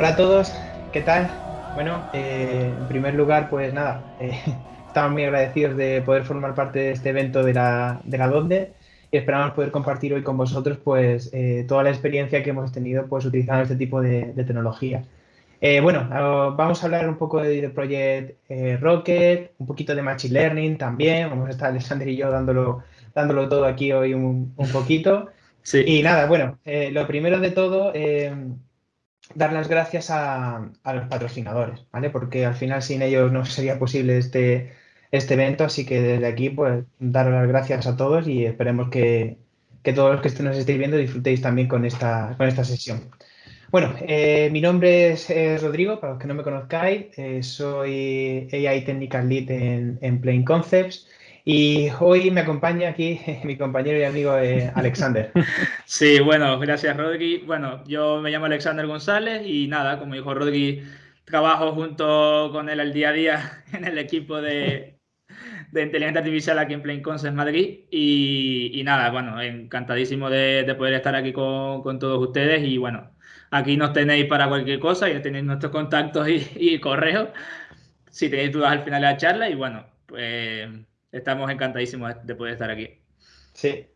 Hola a todos, ¿qué tal? Bueno, eh, en primer lugar, pues nada, eh, estamos muy agradecidos de poder formar parte de este evento de la, de la DONDE y esperamos poder compartir hoy con vosotros pues eh, toda la experiencia que hemos tenido pues utilizando este tipo de, tecnología. bueno, vamos a hablar un poco de, Project Rocket, un poquito de Machine Learning también, vamos a estar Alexander y yo dándolo, dándolo todo aquí hoy un, un poquito. Sí. Y nada, bueno, lo primero de todo, dar las gracias a, los patrocinadores, ¿vale? Porque al final sin ellos no sería posible este, este evento, así que desde aquí, pues, dar las gracias a todos y esperemos que, todos los que nos estéis viendo disfrutéis también con esta, con esta sesión. Bueno, eh, mi nombre es, Rodrigo, para los que no me conozcáis, eh, soy AI Technical Lead en, en Plain Concepts. Y hoy me acompaña aquí mi compañero y amigo eh, Alexander. Sí, bueno, gracias Rodri. Bueno, yo me llamo Alexander González y nada, como dijo Rodri, trabajo junto con él al día a día en el equipo de, de inteligencia artificial aquí en Plain Concepts Madrid. Y, nada, bueno, encantadísimo de, poder estar aquí con, con, todos ustedes. Y bueno, aquí nos tenéis para cualquier cosa, ya tenéis nuestros contactos y, y correos si tenéis dudas al final de la charla. Y bueno, pues estamos encantadísimos de poder estar aquí. Sí.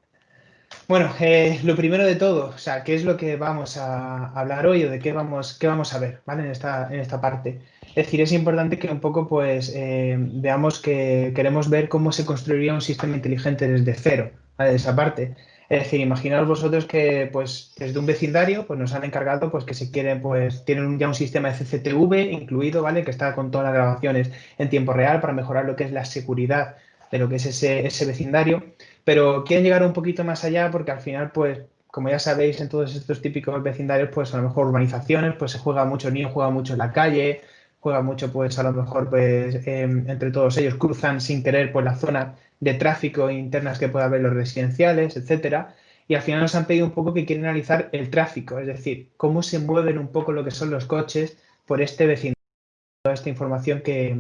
Bueno, eh, lo primero de todo, o sea, ¿qué es lo que vamos a hablar hoy o de qué vamos, qué vamos a ver, ¿vale? En esta, en esta parte. Es decir, es importante que un poco, pues, eh, veamos que queremos ver cómo se construiría un sistema inteligente desde cero, ¿vale? De esa parte. Es decir, imaginaos vosotros que, pues, desde un vecindario, pues, nos han encargado, pues, que se quieren, pues, tienen ya un sistema de CCTV incluido, ¿vale? Que está con todas las grabaciones en tiempo real para mejorar lo que es la seguridad de lo que es ese, ese vecindario, pero quieren llegar un poquito más allá porque al final, pues, como ya sabéis, en todos estos típicos vecindarios, pues a lo mejor urbanizaciones, pues se juega mucho niño, juega mucho en la calle, juega mucho, pues a lo mejor, pues em, entre todos ellos cruzan sin querer pues la zona de tráfico internas que pueda haber los residenciales, etcétera. Y al final nos han pedido un poco que quieren analizar el tráfico, es decir, cómo se mueven un poco lo que son los coches por este vecindario, toda esta información que,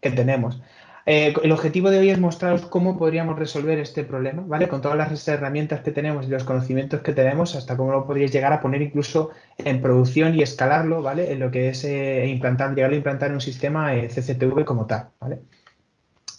que tenemos. Eh, el objetivo de hoy es mostraros cómo podríamos resolver este problema, ¿vale? Con todas las herramientas que tenemos y los conocimientos que tenemos, hasta cómo lo podríais llegar a poner incluso en producción y escalarlo, ¿vale? En lo que es eh, implantar, llegar a implantar un sistema eh, CCTV como tal, ¿vale?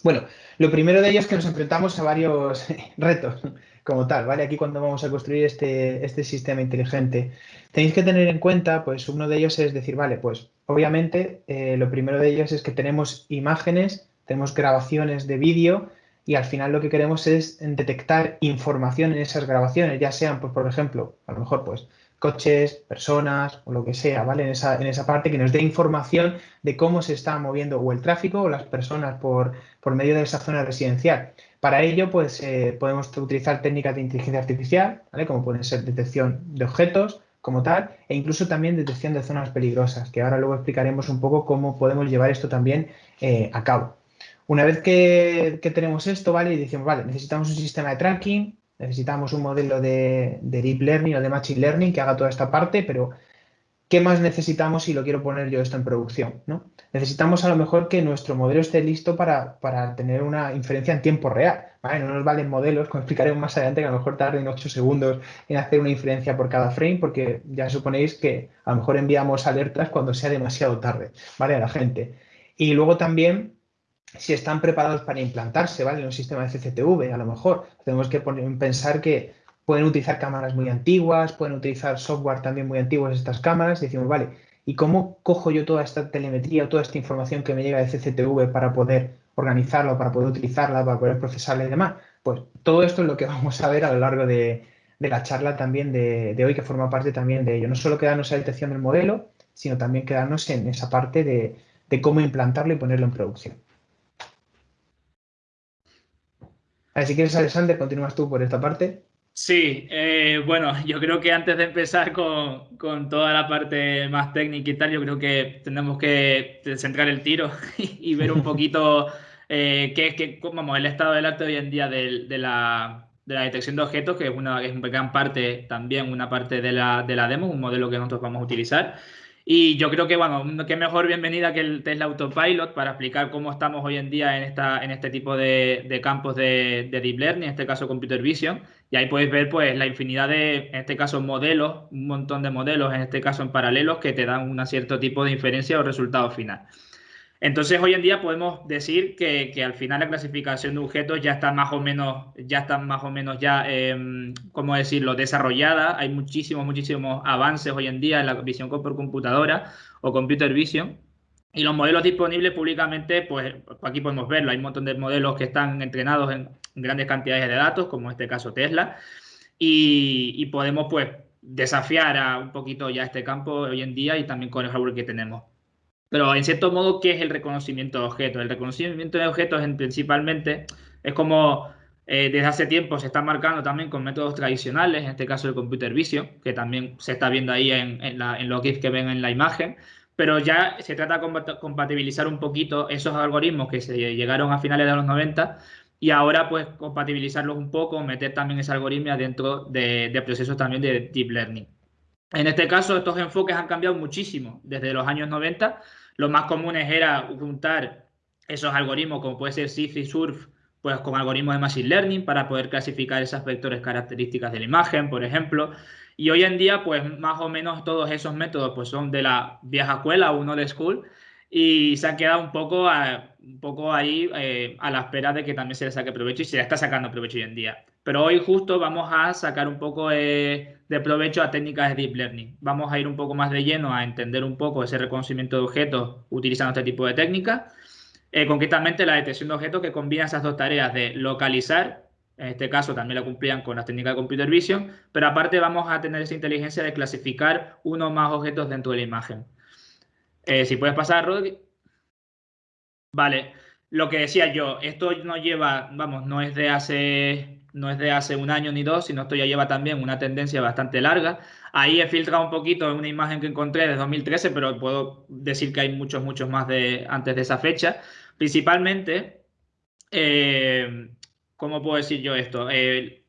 Bueno, lo primero de ello es que nos enfrentamos a varios retos como tal, ¿vale? Aquí cuando vamos a construir este, este sistema inteligente, tenéis que tener en cuenta, pues uno de ellos es decir, vale, pues obviamente lo primero de ellos es que tenemos imágenes tenemos grabaciones de vídeo y al final lo que queremos es detectar información en esas grabaciones, ya sean, pues, por ejemplo, a lo mejor, pues, coches, personas o lo que sea, ¿vale? En esa, en esa parte que nos dé información de cómo se está moviendo o el tráfico o las personas por, por medio de esa zona residencial. Para ello, pues, eh, podemos utilizar técnicas de inteligencia artificial, ¿vale? Como pueden ser detección de objetos, como tal, e incluso también detección de zonas peligrosas, que ahora luego explicaremos un poco cómo podemos llevar esto también eh, a cabo. Una vez que, tenemos esto, ¿vale? Y decimos, vale, necesitamos un sistema de tracking, necesitamos un modelo de, Deep Learning o de Machine Learning que haga toda esta parte, pero ¿qué más necesitamos si lo quiero poner yo esto en producción? ¿no? Necesitamos a lo mejor que nuestro modelo esté listo para, tener una inferencia en tiempo real. ¿vale? No nos valen modelos, como explicaremos más adelante, que a lo mejor tarden 8 segundos en hacer una inferencia por cada frame, porque ya suponéis que a lo mejor enviamos alertas cuando sea demasiado tarde, ¿vale? A la gente. Y luego también si están preparados para implantarse, ¿vale? En un sistema de CCTV, a lo mejor. Tenemos que pensar que pueden utilizar cámaras muy antiguas, pueden utilizar software también muy antiguos estas cámaras, y decimos, vale, ¿y cómo cojo yo toda esta telemetría, toda esta información que me llega de CCTV para poder organizarla, para poder utilizarla, para poder procesarla y demás? Pues todo esto es lo que vamos a ver a lo largo de, la charla también de, hoy, que forma parte también de ello. No solo quedarnos en la detección del modelo, sino también quedarnos en esa parte de cómo implantarlo y ponerlo en producción. Así que, Alexander, continúas tú por esta parte. Sí, eh, bueno, yo creo que antes de empezar con, con, toda la parte más técnica y tal, yo creo que tenemos que centrar el tiro y, ver un poquito eh, qué es que, vamos, el estado del arte hoy en día de, de, la, de, la, detección de objetos, que es una, es gran parte, también una parte de la, de la demo, un modelo que nosotros vamos a utilizar. Y yo creo que, bueno, qué mejor bienvenida que el Tesla Autopilot para explicar cómo estamos hoy en día en, esta, en este tipo de, campos de, Deep Learning, en este caso Computer Vision. Y ahí podéis ver, pues, la infinidad de, en este caso, modelos, un montón de modelos, en este caso en paralelos, que te dan un cierto tipo de inferencia o resultado final. Entonces, hoy en día podemos decir que, al final la clasificación de objetos ya está más o menos, ya está más o menos ya, eh, ¿cómo decirlo?, desarrollada. Hay muchísimos, muchísimos avances hoy en día en la visión por computadora o computer vision. Y los modelos disponibles públicamente, pues aquí podemos verlo. Hay un montón de modelos que están entrenados en grandes cantidades de datos, como en este caso Tesla. Y, y podemos, pues, desafiar a un poquito ya este campo hoy en día y también con el hardware que tenemos. Pero en cierto modo, ¿qué es el reconocimiento de objetos? El reconocimiento de objetos en, principalmente es como eh, desde hace tiempo se está marcando también con métodos tradicionales, en este caso el computer vision, que también se está viendo ahí en, en, la, en los GIFs que ven en la imagen, pero ya se trata de compatibilizar un poquito esos algoritmos que se llegaron a finales de los 90 y ahora pues compatibilizarlos un poco, meter también esa algoritmia dentro de, de procesos también de deep learning. En este caso, estos enfoques han cambiado muchísimo desde los años 90 los más comunes era juntar esos algoritmos, como puede ser SIF y SURF, pues con algoritmos de Machine Learning para poder clasificar esas vectores características de la imagen, por ejemplo. Y hoy en día, pues más o menos todos esos métodos pues son de la vieja escuela, uno de school, y se han quedado un poco, un poco ahí eh, a la espera de que también se le saque provecho y se le está sacando provecho hoy en día. Pero hoy justo vamos a sacar un poco eh, de provecho a técnicas de Deep Learning. Vamos a ir un poco más de lleno a entender un poco ese reconocimiento de objetos utilizando este tipo de técnicas. Eh, concretamente la detección de objetos que combina esas dos tareas de localizar, en este caso también la cumplían con las técnicas de Computer Vision, pero aparte vamos a tener esa inteligencia de clasificar uno o más objetos dentro de la imagen. Eh, si puedes pasar, Rodri. Vale, lo que decía yo, esto no lleva, vamos, no es de hace no es de hace un año ni dos, sino esto ya lleva también una tendencia bastante larga. Ahí he filtrado un poquito una imagen que encontré de 2013, pero puedo decir que hay muchos, muchos más de antes de esa fecha. Principalmente, eh, ¿cómo puedo decir yo esto? Eh,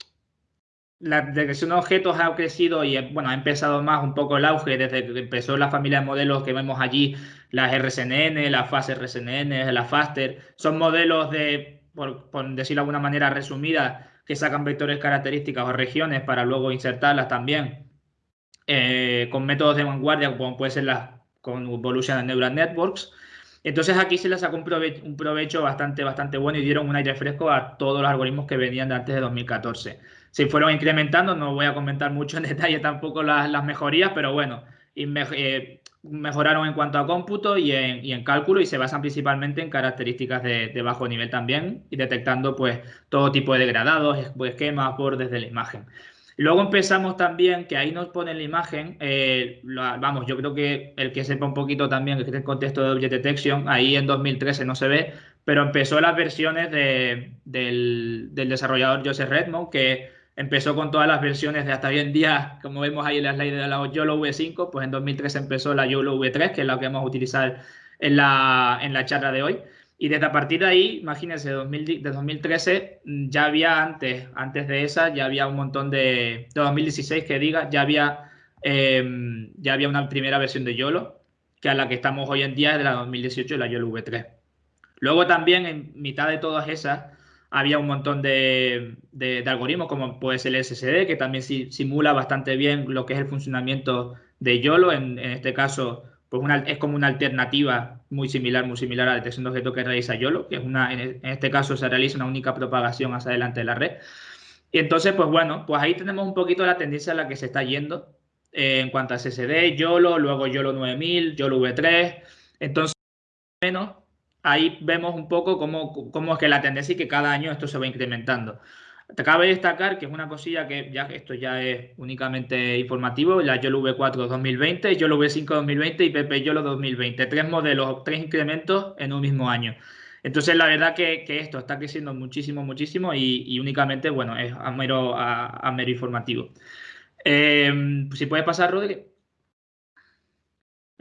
la detección de objetos ha crecido y bueno, ha empezado más un poco el auge desde que empezó la familia de modelos que vemos allí, las RSNN, las FAST RSNN, las FASTER. Son modelos de, por decirlo de alguna manera resumida, que sacan vectores características o regiones para luego insertarlas también eh, con métodos de vanguardia, como puede ser la con Evolution Neural Networks. Entonces aquí se les sacó un provecho, bastante, bastante bueno y dieron un aire fresco a todos los algoritmos que venían de antes de 2014. Se fueron incrementando, no voy a comentar mucho en detalle tampoco las, mejorías, pero bueno, eh, mejoraron en cuanto a cómputo y en, cálculo y se basan principalmente en características de, bajo nivel también y detectando pues todo tipo de degradados, esquemas, bordes de la imagen. Luego empezamos también, que ahí nos pone la imagen, eh, vamos, yo creo que el que sepa un poquito también que en contexto de Object Detection, ahí en 2013 no se ve, pero empezó las versiones del, del desarrollador Joseph Redmond, que empezó con todas las versiones de hasta hoy en día, como vemos ahí en la slide de la YOLO V5, pues en 2013 empezó la YOLO V3, que es la que vamos a utilizar en la, en la charla de hoy. Y desde a partir de ahí, imagínense, de 2013 mm, ya había antes, antes de esa, ya había un montón de, de 2016 que diga, ya había, em, ya había una primera versión de YOLO, que a la que estamos hoy en día es de la 2018, la YOLO V3. Luego también en mitad de todas esas, había un montón de, algoritmos, como puede ser el SSD, que también simula bastante bien lo que es el funcionamiento de YOLO. En, este caso, pues es como una alternativa muy similar, muy similar a la detección de objetos que realiza YOLO, que es una, en, este caso se realiza una única propagación hacia adelante de la red. Y entonces, pues bueno, pues ahí tenemos un poquito la tendencia a la que se está yendo eh, en cuanto a SSD, YOLO, luego YOLO 9000, YOLO V3. Entonces, menos ahí vemos un poco cómo, cómo, es que la tendencia y que cada año esto se va incrementando. Te cabe destacar que es una cosilla que ya esto ya es únicamente informativo, la YOLO V4 2020, YOLO V5 2020 y PP YOLO 2020. Tres modelos, tres incrementos en un mismo año. Entonces, la verdad que, esto está creciendo muchísimo, muchísimo y, únicamente, bueno, es a mero, a, mero informativo. Eh, si puedes pasar, Rodri.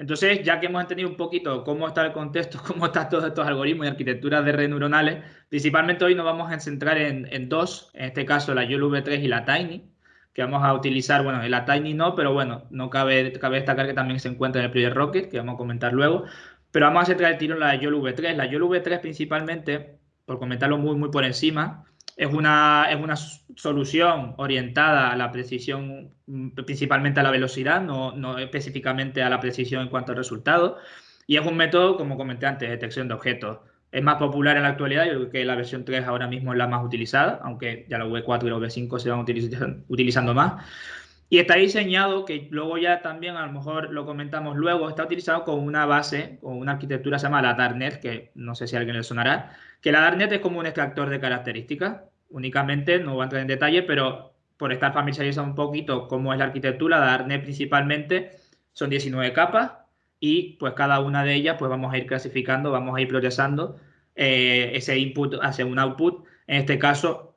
Entonces, ya que hemos entendido un poquito cómo está el contexto, cómo están todos estos algoritmos y arquitecturas de redes neuronales, principalmente hoy nos vamos a centrar en, dos, en este caso la YOLO V3 y la Tiny, que vamos a utilizar, bueno, en la Tiny no, pero bueno, no cabe, cabe destacar que también se encuentra en el Project Rocket, que vamos a comentar luego. Pero vamos a centrar el tiro en la YOLO V3. La YOLO V3 principalmente, por comentarlo muy, muy por encima, es una, es una solución orientada a la precisión, mm, principalmente a la velocidad, no, no específicamente a la precisión en cuanto al resultado. Y es un método, como comenté antes, de detección de objetos. Es más popular en la actualidad, yo creo que la versión 3 ahora mismo es la más utilizada, aunque ya la V4 y la V5 se van utilizando más. Y está diseñado, que luego ya también a lo mejor lo comentamos luego, está utilizado con una base, con una arquitectura se llama la Darknet, que no sé si a alguien le sonará, que la Darknet es como un extractor de características, únicamente, no voy a entrar en detalle, pero por estar familiarizado un poquito cómo es la arquitectura, la Darknet principalmente son 19 capas, y pues cada una de ellas pues vamos a ir clasificando, vamos a ir procesando eh, ese input hacia un output, en este caso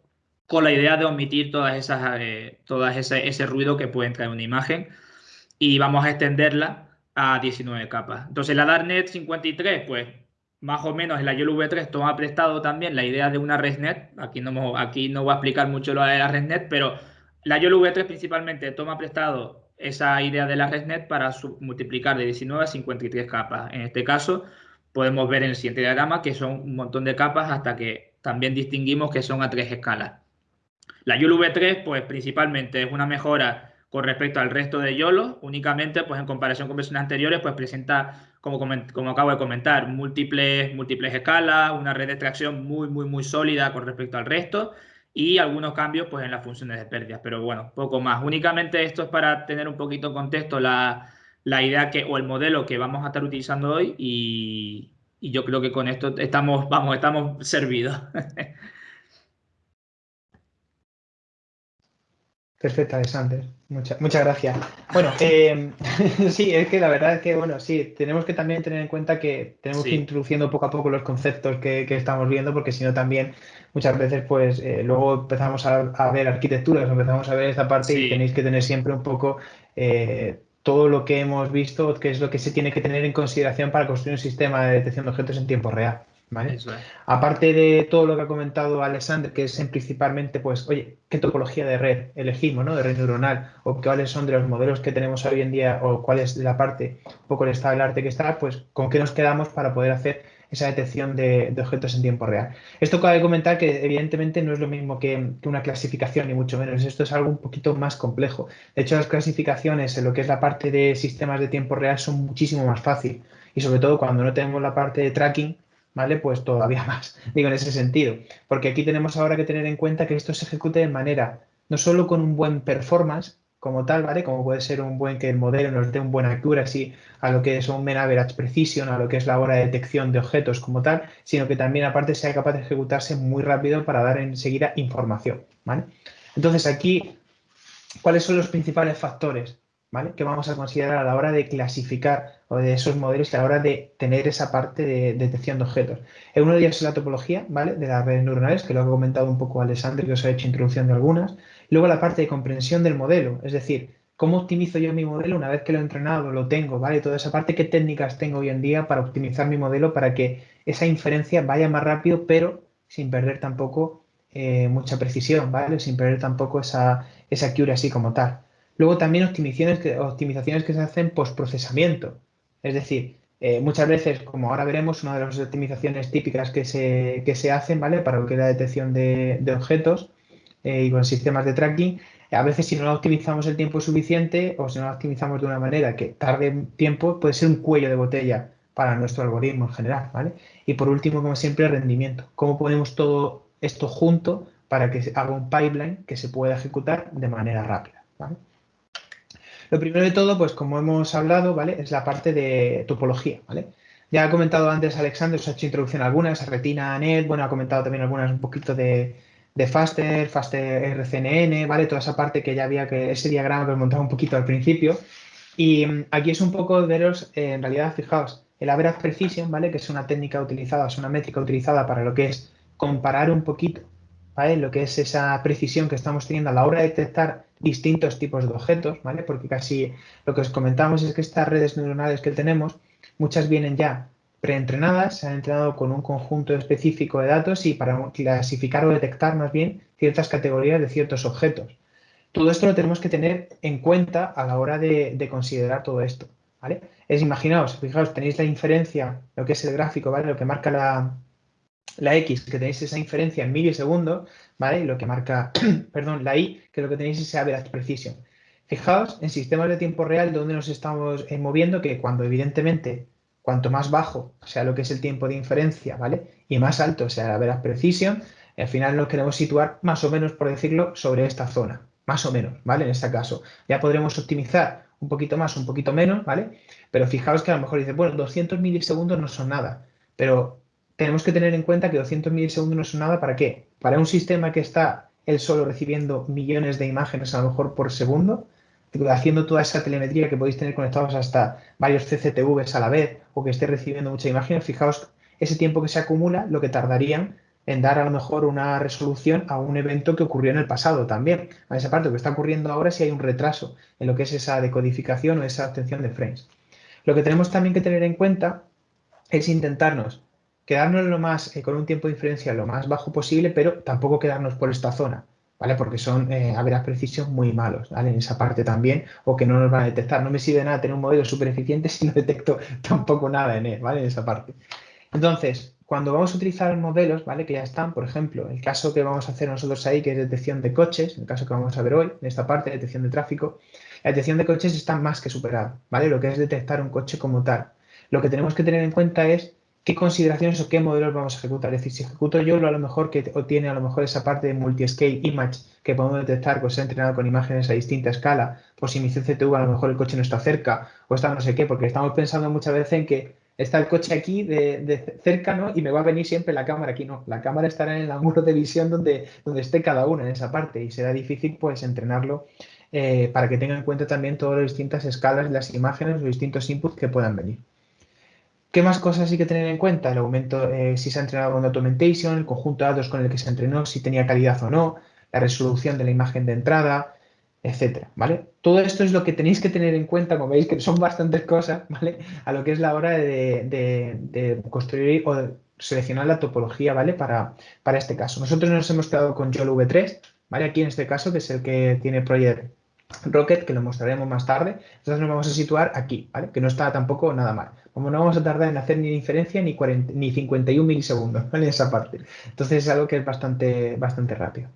con la idea de omitir todas esas, eh, todas ese, ese, ruido que puede entrar en una imagen y vamos a extenderla a 19 capas. Entonces la Darknet 53 pues más o menos en la YOLO V3 toma prestado también la idea de una ResNet, aquí no, aquí no voy a explicar mucho lo de la ResNet, pero la YOLO V3 principalmente toma prestado esa idea de la ResNet para multiplicar de 19 a 53 capas. En este caso, podemos ver en el siguiente diagrama que son un montón de capas hasta que también distinguimos que son a tres escalas. La YOLO V3, pues principalmente es una mejora con respecto al resto de YOLO, únicamente pues en comparación con versiones anteriores, pues presenta, como, como acabo de comentar, múltiples, múltiples escalas, una red de extracción muy, muy, muy sólida con respecto al resto, y algunos cambios pues, en las funciones de pérdidas, pero bueno, poco más. Únicamente esto es para tener un poquito en contexto la, idea que, o el modelo que vamos a estar utilizando hoy y, y yo creo que con esto estamos, vamos, estamos servidos. Perfecto, Alexander. Muchas, muchas gracias. Bueno, eh, sí, es que la verdad es que, bueno, sí, tenemos que también tener en cuenta que tenemos que ir introduciendo poco a poco los conceptos que, estamos viendo, porque si no también muchas veces, pues, eh, luego empezamos a, ver arquitecturas, empezamos a ver esta parte y tenéis que tener siempre un poco eh, todo lo que hemos visto, que es lo que se tiene que tener en consideración para construir un sistema de detección de objetos en tiempo real. Aparte de todo lo que ha comentado Alexander, que es principalmente, pues, oye, ¿qué topología de red elegimos, ¿no? De red neuronal, o cuáles son de los modelos que tenemos hoy en día, o cuál es la parte, un poco el estado del arte que está, pues, ¿con qué nos quedamos para poder hacer esa detección de, objetos en tiempo real? Esto cabe comentar que, evidentemente, no es lo mismo que, una clasificación, ni mucho menos. Esto es algo un poquito más complejo. De hecho, las clasificaciones en lo que es la parte de sistemas de tiempo real son muchísimo más fácil. Y sobre todo cuando no tenemos la parte de tracking, ¿vale? Pues todavía más, digo en ese sentido. Porque aquí tenemos ahora que tener en cuenta que esto se ejecute de manera, no solo con un buen performance como tal, ¿vale? Como puede ser un buen que el modelo nos dé un buen accuracy a lo que es un mean average precision, a lo que es la hora de detección de objetos como tal, sino que también aparte sea capaz de ejecutarse muy rápido para dar enseguida información, ¿vale? Entonces aquí, ¿cuáles son los principales factores? Que vamos a considerar a la hora de clasificar o de esos modelos y a la hora de tener esa parte de detección de objetos. Uno de ellos es la topología ¿vale? de las redes neuronales, que lo ha comentado un poco Alexander, que os ha hecho introducción de algunas. Luego la parte de comprensión del modelo, es decir, cómo optimizo yo mi modelo una vez que lo he entrenado, lo tengo, ¿vale? Toda esa parte, qué técnicas tengo hoy en día para optimizar mi modelo para que esa inferencia vaya más rápido, pero sin perder tampoco eh, mucha precisión, ¿vale? Sin perder tampoco esa, esa accuracy como tal. Luego también optimizaciones que, optimizaciones que se hacen post-procesamiento. Es decir, eh, muchas veces, como ahora veremos, una de las optimizaciones típicas que se, se hacen ¿vale? para lo que es la detección de, objetos eh, y con sistemas de tracking, a veces si no la optimizamos el tiempo suficiente o si no la optimizamos de una manera que tarde tiempo, puede ser un cuello de botella para nuestro algoritmo en general. ¿vale? Y por último, como siempre, rendimiento. ¿Cómo ponemos todo esto junto para que haga un pipeline que se pueda ejecutar de manera rápida? ¿vale? Lo primero de todo, pues como hemos hablado, ¿vale? Es la parte de topología, ¿vale? Ya ha comentado antes Alexander, os ha hecho introducción a algunas, Retina Net, bueno, ha comentado también algunas un poquito de, Faster, Faster RCNN, ¿vale? Toda esa parte que ya había que ese diagrama que os montaba un poquito al principio. Y mm, aquí es un poco veros, eh, en realidad, fijaos, el average precision, ¿vale? Que es una técnica utilizada, es una métrica utilizada para lo que es comparar un poquito, ¿vale? Lo que es esa precisión que estamos teniendo a la hora de detectar distintos tipos de objetos, ¿vale? Porque casi lo que os comentamos es que estas redes neuronales que tenemos, muchas vienen ya preentrenadas, se han entrenado con un conjunto específico de datos y para clasificar o detectar más bien ciertas categorías de ciertos objetos. Todo esto lo tenemos que tener en cuenta a la hora de, considerar todo esto, ¿vale? Es, imaginaos, fijaos, tenéis la inferencia, lo que es el gráfico, ¿vale? Lo que marca la, la X, que tenéis esa inferencia en milisegundos, ¿vale? Lo que marca, perdón, la Y, que lo que tenéis es average precision. Fijaos en sistemas de tiempo real donde nos estamos eh, moviendo, que cuando evidentemente cuanto más bajo sea lo que es el tiempo de inferencia, ¿vale? Y más alto sea la average precision, al final nos queremos situar más o menos, por decirlo, sobre esta zona, más o menos, ¿vale? En este caso. Ya podremos optimizar un poquito más, un poquito menos, ¿vale? Pero fijaos que a lo mejor dice, bueno, 200 milisegundos no son nada, pero tenemos que tener en cuenta que 200 milisegundos no son nada, ¿para qué? Para un sistema que está él solo recibiendo millones de imágenes a lo mejor por segundo, haciendo toda esa telemetría que podéis tener conectados hasta varios CCTVs a la vez o que esté recibiendo muchas imágenes, fijaos ese tiempo que se acumula, lo que tardarían en dar a lo mejor una resolución a un evento que ocurrió en el pasado también. A esa parte, lo que está ocurriendo ahora si hay un retraso en lo que es esa decodificación o esa obtención de frames. Lo que tenemos también que tener en cuenta es intentarnos quedarnos lo más, eh, con un tiempo de diferencia lo más bajo posible, pero tampoco quedarnos por esta zona, ¿vale? Porque son eh, a veras precisión muy malos, ¿vale? En esa parte también, o que no nos van a detectar. No me sirve nada tener un modelo súper eficiente si no detecto tampoco nada en él, ¿vale? En esa parte. Entonces, cuando vamos a utilizar modelos, ¿vale? Que ya están, por ejemplo, el caso que vamos a hacer nosotros ahí, que es detección de coches, el caso que vamos a ver hoy, en esta parte, detección de tráfico, la detección de coches está más que superada, ¿vale? Lo que es detectar un coche como tal. Lo que tenemos que tener en cuenta es qué consideraciones o qué modelos vamos a ejecutar. Es decir, si ejecuto yo lo a lo mejor que tiene a lo mejor esa parte de multi-scale image que podemos detectar, pues se entrenado con imágenes a distinta escala, pues si mi CCTV a lo mejor el coche no está cerca o está no sé qué, porque estamos pensando muchas veces en que está el coche aquí de, cerca, ¿no? Y me va a venir siempre la cámara aquí, no. La cámara estará en el ángulo de visión donde, donde esté cada una en esa parte y será difícil pues entrenarlo eh, para que tenga en cuenta también todas las distintas escalas de las imágenes, los distintos inputs que puedan venir. ¿Qué más cosas hay que tener en cuenta? El aumento, eh, si se ha entrenado con Documentation, el conjunto de datos con el que se entrenó, si tenía calidad o no, la resolución de la imagen de entrada, etcétera, ¿vale? Todo esto es lo que tenéis que tener en cuenta, como veis que son bastantes cosas, ¿vale? A lo que es la hora de, construir o seleccionar la topología, ¿vale? Para, para este caso. Nosotros nos hemos quedado con YOLO V3, ¿vale? Aquí en este caso, que es el que tiene Project Rocket, que lo mostraremos más tarde. Entonces nos vamos a situar aquí, ¿vale? Que no está tampoco nada mal como no vamos a tardar en hacer ni inferencia ni, 40, ni 51 milisegundos en esa parte. Entonces es algo que es bastante, bastante rápido.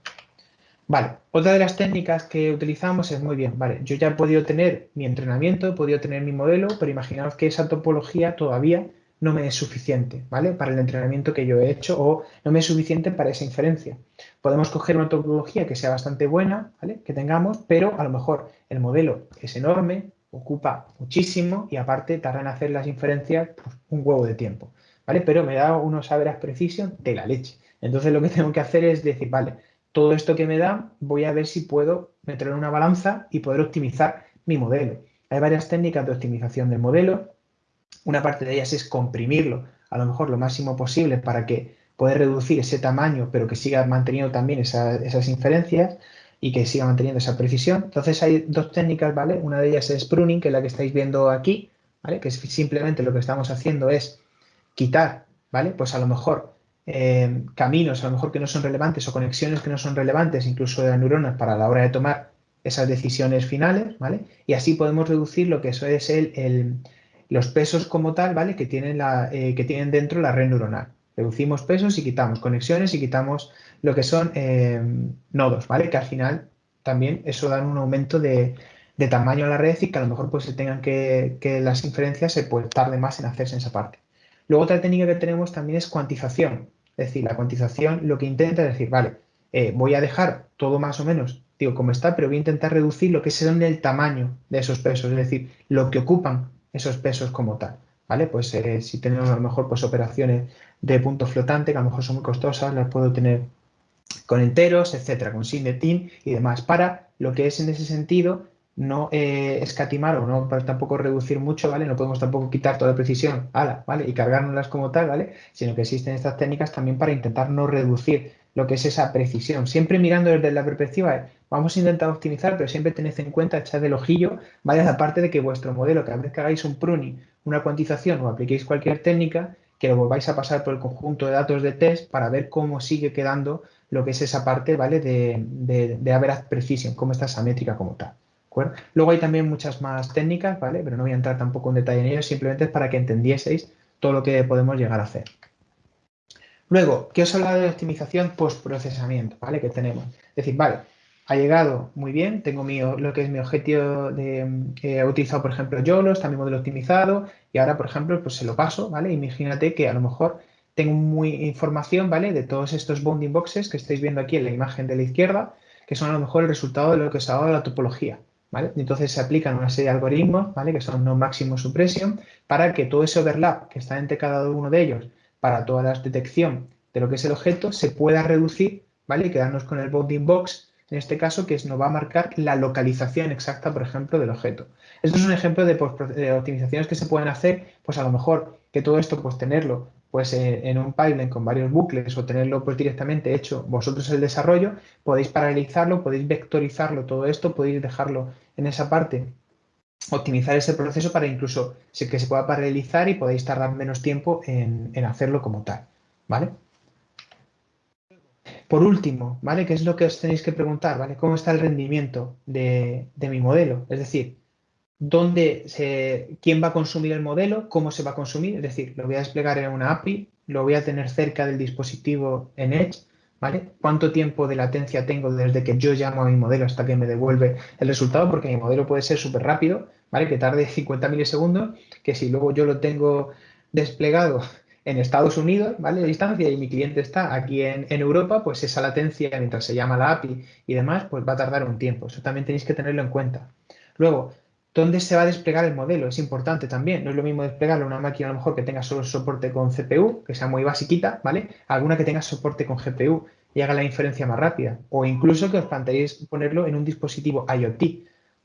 Vale, otra de las técnicas que utilizamos es muy bien, vale, yo ya he podido tener mi entrenamiento, he podido tener mi modelo, pero imaginaos que esa topología todavía no me es suficiente, ¿vale? Para el entrenamiento que yo he hecho o no me es suficiente para esa inferencia. Podemos coger una topología que sea bastante buena, ¿vale? Que tengamos, pero a lo mejor el modelo es enorme, ocupa muchísimo y aparte tarda en hacer las inferencias pues, un huevo de tiempo, ¿vale? Pero me da unos average precision de la leche. Entonces lo que tengo que hacer es decir, vale, todo esto que me da voy a ver si puedo meterlo en una balanza y poder optimizar mi modelo. Hay varias técnicas de optimización del modelo. Una parte de ellas es comprimirlo a lo mejor lo máximo posible para que poder reducir ese tamaño, pero que siga manteniendo también esas inferencias y que siga manteniendo esa precisión. Entonces hay dos técnicas, ¿vale? Una de ellas es pruning, que es la que estáis viendo aquí, ¿vale? Que es simplemente lo que estamos haciendo es quitar, ¿vale? Pues a lo mejor eh, caminos, a lo mejor que no son relevantes o conexiones que no son relevantes, incluso de las neuronas, para la hora de tomar esas decisiones finales, ¿vale? Y así podemos reducir lo que eso es el, los pesos como tal, ¿vale? Que tienen, la, eh, que tienen dentro la red neuronal. Reducimos pesos y quitamos conexiones y quitamos lo que son eh, nodos, ¿vale? Que al final también eso da un aumento de, tamaño a la red y que a lo mejor pues se tengan que, las inferencias se pues, tarde más en hacerse en esa parte. Luego otra técnica que tenemos también es cuantización. Es decir, la cuantización lo que intenta es decir, vale, eh, voy a dejar todo más o menos, digo, como está, pero voy a intentar reducir lo que es el tamaño de esos pesos, es decir, lo que ocupan esos pesos como tal. ¿Vale? Pues eh, si tenemos a lo mejor pues, operaciones de punto flotante, que a lo mejor son muy costosas, las puedo tener con enteros, etcétera, con signetin y demás, para lo que es en ese sentido no eh, escatimar o no para tampoco reducir mucho, ¿vale? No podemos tampoco quitar toda la precisión, ala, ¿vale? Y cargárnoslas como tal, ¿vale? Sino que existen estas técnicas también para intentar no reducir lo que es esa precisión. Siempre mirando desde la perspectiva, vamos a intentar optimizar, pero siempre tened en cuenta, echad el ojillo, vaya la de que vuestro modelo, cada vez que hagáis un pruning, una cuantización o apliquéis cualquier técnica, que lo volváis a pasar por el conjunto de datos de test para ver cómo sigue quedando lo que es esa parte, ¿vale? De, de, de average precision, cómo está esa métrica como tal. Luego hay también muchas más técnicas, ¿vale? Pero no voy a entrar tampoco en detalle en ello, simplemente es para que entendieseis todo lo que podemos llegar a hacer. Luego, ¿qué os habla de optimización post-procesamiento, ¿vale? Que tenemos. Es decir, vale, ha llegado muy bien, tengo lo que es mi objetivo de, he utilizado, por ejemplo, YOLO, está mi modelo optimizado y ahora, por ejemplo, pues se lo paso, ¿vale? Imagínate que a lo mejor tengo muy información, ¿vale? De todos estos bounding boxes que estáis viendo aquí en la imagen de la izquierda, que son a lo mejor el resultado de lo que os ha dado la topología, ¿vale? Entonces se aplican una serie de algoritmos, ¿vale? Que son no máximo supresión, para que todo ese overlap que está entre cada uno de ellos para toda la detección de lo que es el objeto se pueda reducir, ¿vale? Y quedarnos con el bounding box, en este caso, que nos va a marcar la localización exacta, por ejemplo, del objeto. Esto es un ejemplo de, de optimizaciones que se pueden hacer, pues a lo mejor que todo esto, pues tenerlo pues en un pipeline con varios bucles o tenerlo pues directamente hecho vosotros el desarrollo, podéis paralelizarlo, podéis vectorizarlo todo esto, podéis dejarlo en esa parte, optimizar ese proceso para incluso que se pueda paralelizar y podéis tardar menos tiempo en, hacerlo como tal, ¿vale? Por último, ¿vale? ¿Qué es lo que os tenéis que preguntar, ¿vale? ¿Cómo está el rendimiento de, mi modelo? Es decir, dónde se, quién va a consumir el modelo, cómo se va a consumir, es decir, lo voy a desplegar en una API, lo voy a tener cerca del dispositivo en Edge, ¿vale? ¿Cuánto tiempo de latencia tengo desde que yo llamo a mi modelo hasta que me devuelve el resultado? Porque mi modelo puede ser súper rápido, ¿vale? Que tarde 50 milisegundos, que si luego yo lo tengo desplegado en Estados Unidos, ¿vale? De distancia y mi cliente está aquí en, en, Europa, pues esa latencia mientras se llama la API y demás, pues va a tardar un tiempo. Eso también tenéis que tenerlo en cuenta. Luego, ¿Dónde se va a desplegar el modelo? Es importante también. No es lo mismo desplegarlo en una máquina a lo mejor que tenga solo soporte con CPU, que sea muy basiquita, ¿vale? Alguna que tenga soporte con GPU y haga la inferencia más rápida. O incluso que os planteéis ponerlo en un dispositivo IoT.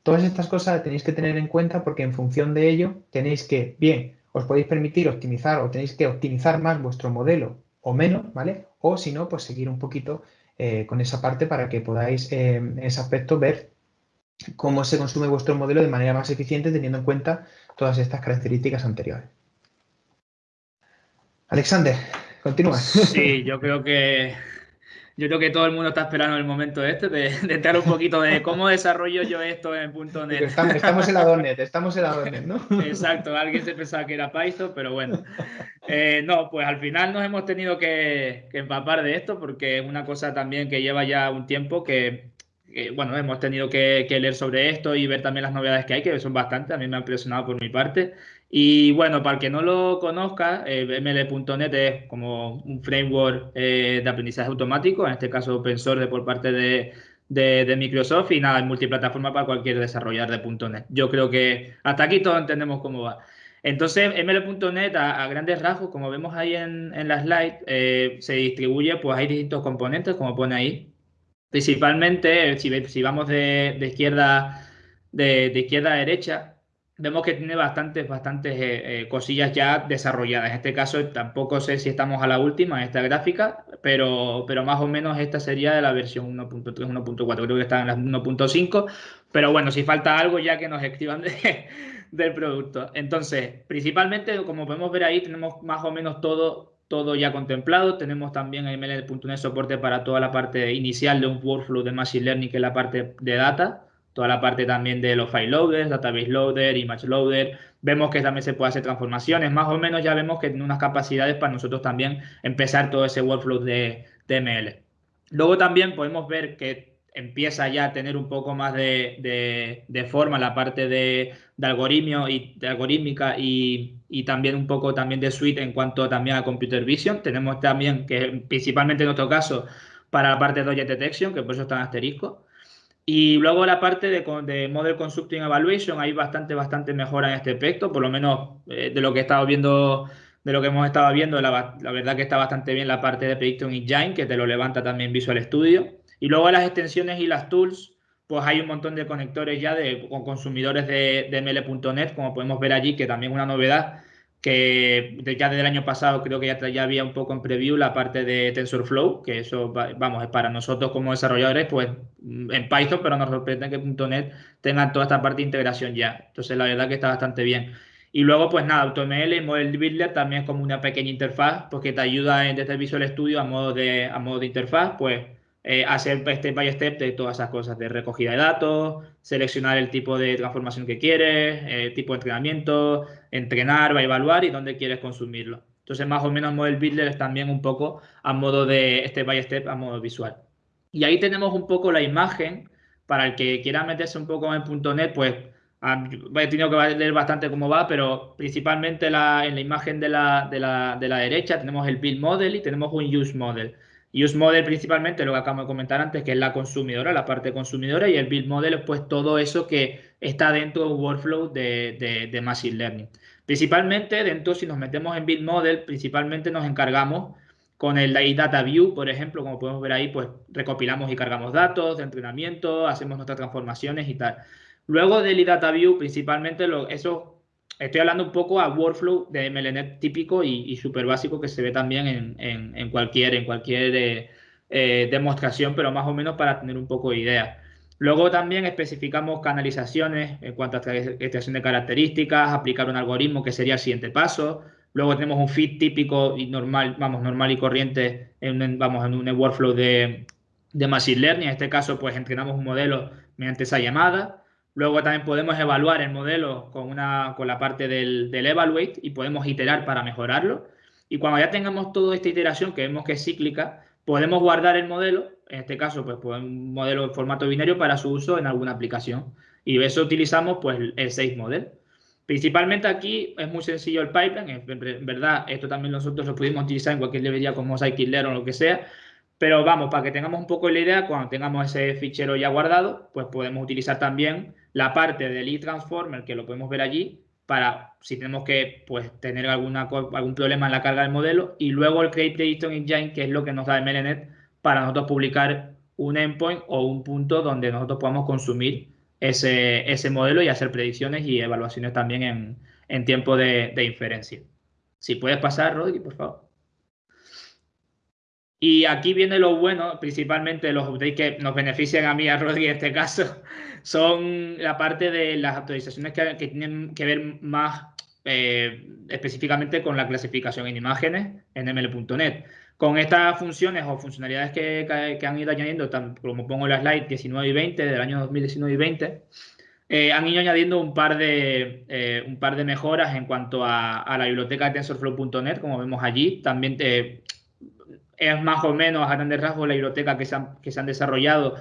Todas estas cosas tenéis que tener en cuenta porque en función de ello tenéis que, bien, os podéis permitir optimizar o tenéis que optimizar más vuestro modelo o menos, ¿vale? O si no, pues seguir un poquito eh, con esa parte para que podáis eh, en ese aspecto ver cómo se consume vuestro modelo de manera más eficiente teniendo en cuenta todas estas características anteriores. Alexander, continúa. Sí, yo creo que yo creo que todo el mundo está esperando el momento este de, de entrar un poquito de cómo desarrollo yo esto en .NET. Estamos, estamos, en la .NET, estamos en la .NET, ¿no? Exacto, alguien se pensaba que era Python, pero bueno. Eh, no, pues al final nos hemos tenido que, que, empapar de esto porque es una cosa también que lleva ya un tiempo que bueno, hemos tenido que, leer sobre esto y ver también las novedades que hay, que son bastantes, a mí me ha impresionado por mi parte. Y bueno, para el que no lo conozca, eh, ML.NET es como un framework eh, de aprendizaje automático, en este caso open source por parte de, Microsoft y nada, es multiplataforma para cualquier desarrollador de .NET. Yo creo que hasta aquí todos entendemos cómo va. Entonces, ML.NET a, grandes rasgos, como vemos ahí en, en la slide, eh, se distribuye, pues hay distintos componentes, como pone ahí, Principalmente, si, vamos de, izquierda, de, izquierda a derecha, vemos que tiene bastantes, bastantes eh, eh, cosillas ya desarrolladas. En este caso tampoco sé si estamos a la última en esta gráfica, pero, pero más o menos esta sería de la versión 1.3, 1.4, creo que está en la 1.5, pero bueno, si falta algo ya que nos escriban del producto. Entonces, principalmente, como podemos ver ahí, tenemos más o menos todo todo ya contemplado. Tenemos también en ML.NET soporte para toda la parte inicial de un workflow de Machine Learning, que es la parte de data, toda la parte también de los file loaders, database loader, image loader. Vemos que también se puede hacer transformaciones. Más o menos ya vemos que tiene unas capacidades para nosotros también empezar todo ese workflow de, de ML. Luego también podemos ver que empieza ya a tener un poco más de, forma la parte de, algoritmio y de algorítmica y, también un poco también de suite en cuanto también a computer vision. Tenemos también que principalmente en nuestro caso para la parte de Object Detection, que por eso está en asterisco. Y luego la parte de, de Model Constructing Evaluation, hay bastante, bastante mejora en este aspecto, por lo menos eh, de lo que he estado viendo, de lo que hemos estado viendo, la, la, verdad que está bastante bien la parte de Prediction Engine, que te lo levanta también Visual Studio. Y luego las extensiones y las tools, pues hay un montón de conectores ya de, con consumidores de, de ML.NET, como podemos ver allí, que también es una novedad que ya desde el año pasado creo que ya, había un poco en preview la parte de TensorFlow, que eso, vamos, es para nosotros como desarrolladores, pues en Python, pero nos sorprende que .NET tenga toda esta parte de integración ya. Entonces, la verdad que está bastante bien. Y luego, pues nada, AutoML y Model Builder también es como una pequeña interfaz, porque te ayuda en, desde Visual Studio a modo de, a modo de interfaz, pues eh, hacer step by step de todas esas cosas, de recogida de datos, seleccionar el tipo de transformación que quieres, eh, tipo de entrenamiento, entrenar, evaluar y dónde quieres consumirlo. Entonces, más o menos Model Builder es también un poco a modo de step by step, a modo visual. Y ahí tenemos un poco la imagen, para el que quiera meterse un poco en .NET, pues he tenido que leer bastante cómo va, pero principalmente en la imagen de la, de, la, de la, derecha tenemos el build model y tenemos un use model. Use model principalmente lo que acabo de comentar antes, que es la consumidora, la parte consumidora, y el build model es pues todo eso que está dentro de un workflow de, de, de Machine Learning. Principalmente dentro, si nos metemos en build model, principalmente nos encargamos con el Data View, por ejemplo, como podemos ver ahí, pues recopilamos y cargamos datos de entrenamiento, hacemos nuestras transformaciones y tal. Luego del Data View, principalmente lo, eso, estoy hablando un poco a workflow de MLNet típico y, súper básico que se ve también en, en, cualquier, en cualquier eh, eh, demostración, pero más o menos para tener un poco de idea. Luego también especificamos canalizaciones en cuanto a extracción de características, aplicar un algoritmo que sería el siguiente paso. Luego tenemos un feed típico y normal, vamos, normal y corriente en, vamos, en un workflow de, de Machine Learning. En este caso, pues entrenamos un modelo mediante esa llamada. Luego también podemos evaluar el modelo con, una, con la parte del, del evaluate y podemos iterar para mejorarlo. Y cuando ya tengamos toda esta iteración, que vemos que es cíclica, podemos guardar el modelo, en este caso, pues, pues un modelo en formato binario para su uso en alguna aplicación. Y eso utilizamos pues el 6 model. Principalmente aquí es muy sencillo el pipeline, en verdad esto también nosotros lo pudimos utilizar en cualquier librería como Scikit-Learn o lo que sea, pero vamos, para que tengamos un poco la idea, cuando tengamos ese fichero ya guardado, pues podemos utilizar también la parte del e-transformer, que lo podemos ver allí, para si tenemos que pues, tener algún problema en la carga del modelo, y luego el Create Prediction Engine, que es lo que nos da MLNet para nosotros publicar un endpoint o un punto donde nosotros podamos consumir ese, modelo y hacer predicciones y evaluaciones también en, tiempo de, de, inferencia. Si puedes pasar, Rodri, por favor. Y aquí viene lo bueno, principalmente los updates que nos benefician a mí, a Rodri en este caso, son la parte de las actualizaciones que, tienen que ver más eh, específicamente con la clasificación en imágenes en ml.net. Con estas funciones o funcionalidades que, que, han ido añadiendo, como pongo en la slide 19 y 20 del año 2019 y 20, eh, han ido añadiendo un par, de, eh, un par de mejoras en cuanto a, a la biblioteca de TensorFlow.net, como vemos allí. También es más o menos a grandes rasgos la biblioteca que se han, que se han desarrollado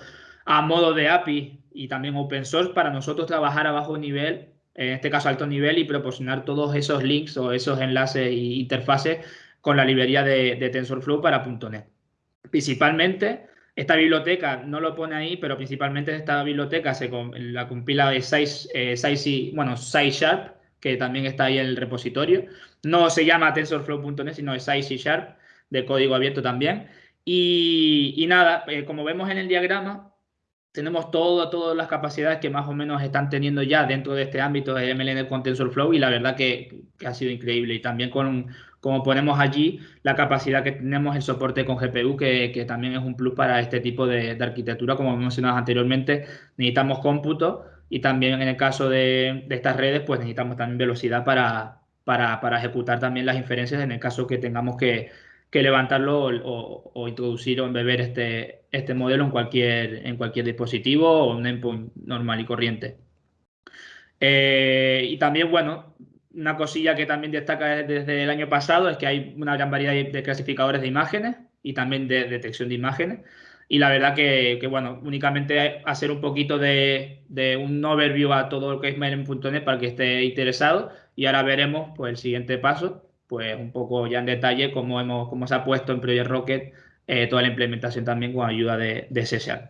a modo de API y también open source para nosotros trabajar a bajo nivel, en este caso alto nivel, y proporcionar todos esos links o esos enlaces e interfaces con la librería de, TensorFlow para .NET. Principalmente, esta biblioteca no lo pone ahí, pero principalmente esta biblioteca se la compila de 6, eh, bueno, Sharp, que también está ahí en el repositorio. No se llama TensorFlow.net, sino 6 Sharp, de código abierto también. Y, nada, eh, como vemos en el diagrama, tenemos todo, todas las capacidades que más o menos están teniendo ya dentro de este ámbito de MLN con TensorFlow y la verdad que, ha sido increíble. Y también con, como ponemos allí, la capacidad que tenemos el soporte con GPU, que, también es un plus para este tipo de, arquitectura, como mencionado anteriormente, necesitamos cómputo y también en el caso de, estas redes, pues necesitamos también velocidad para, para, para ejecutar también las inferencias en el caso que tengamos que que levantarlo o, introducir o embeber este, este modelo en cualquier, en cualquier dispositivo o un endpoint normal y corriente. Eh, y también, bueno, una cosilla que también destaca desde el año pasado es que hay una gran variedad de clasificadores de imágenes y también de detección de imágenes. Y la verdad que, bueno, únicamente hacer un poquito de, de, un overview a todo lo que es Mail.net para que esté interesado. Y ahora veremos pues, el siguiente paso, pues un poco ya en detalle cómo, hemos, cómo se ha puesto en Project Rocket eh, toda la implementación también con ayuda de, de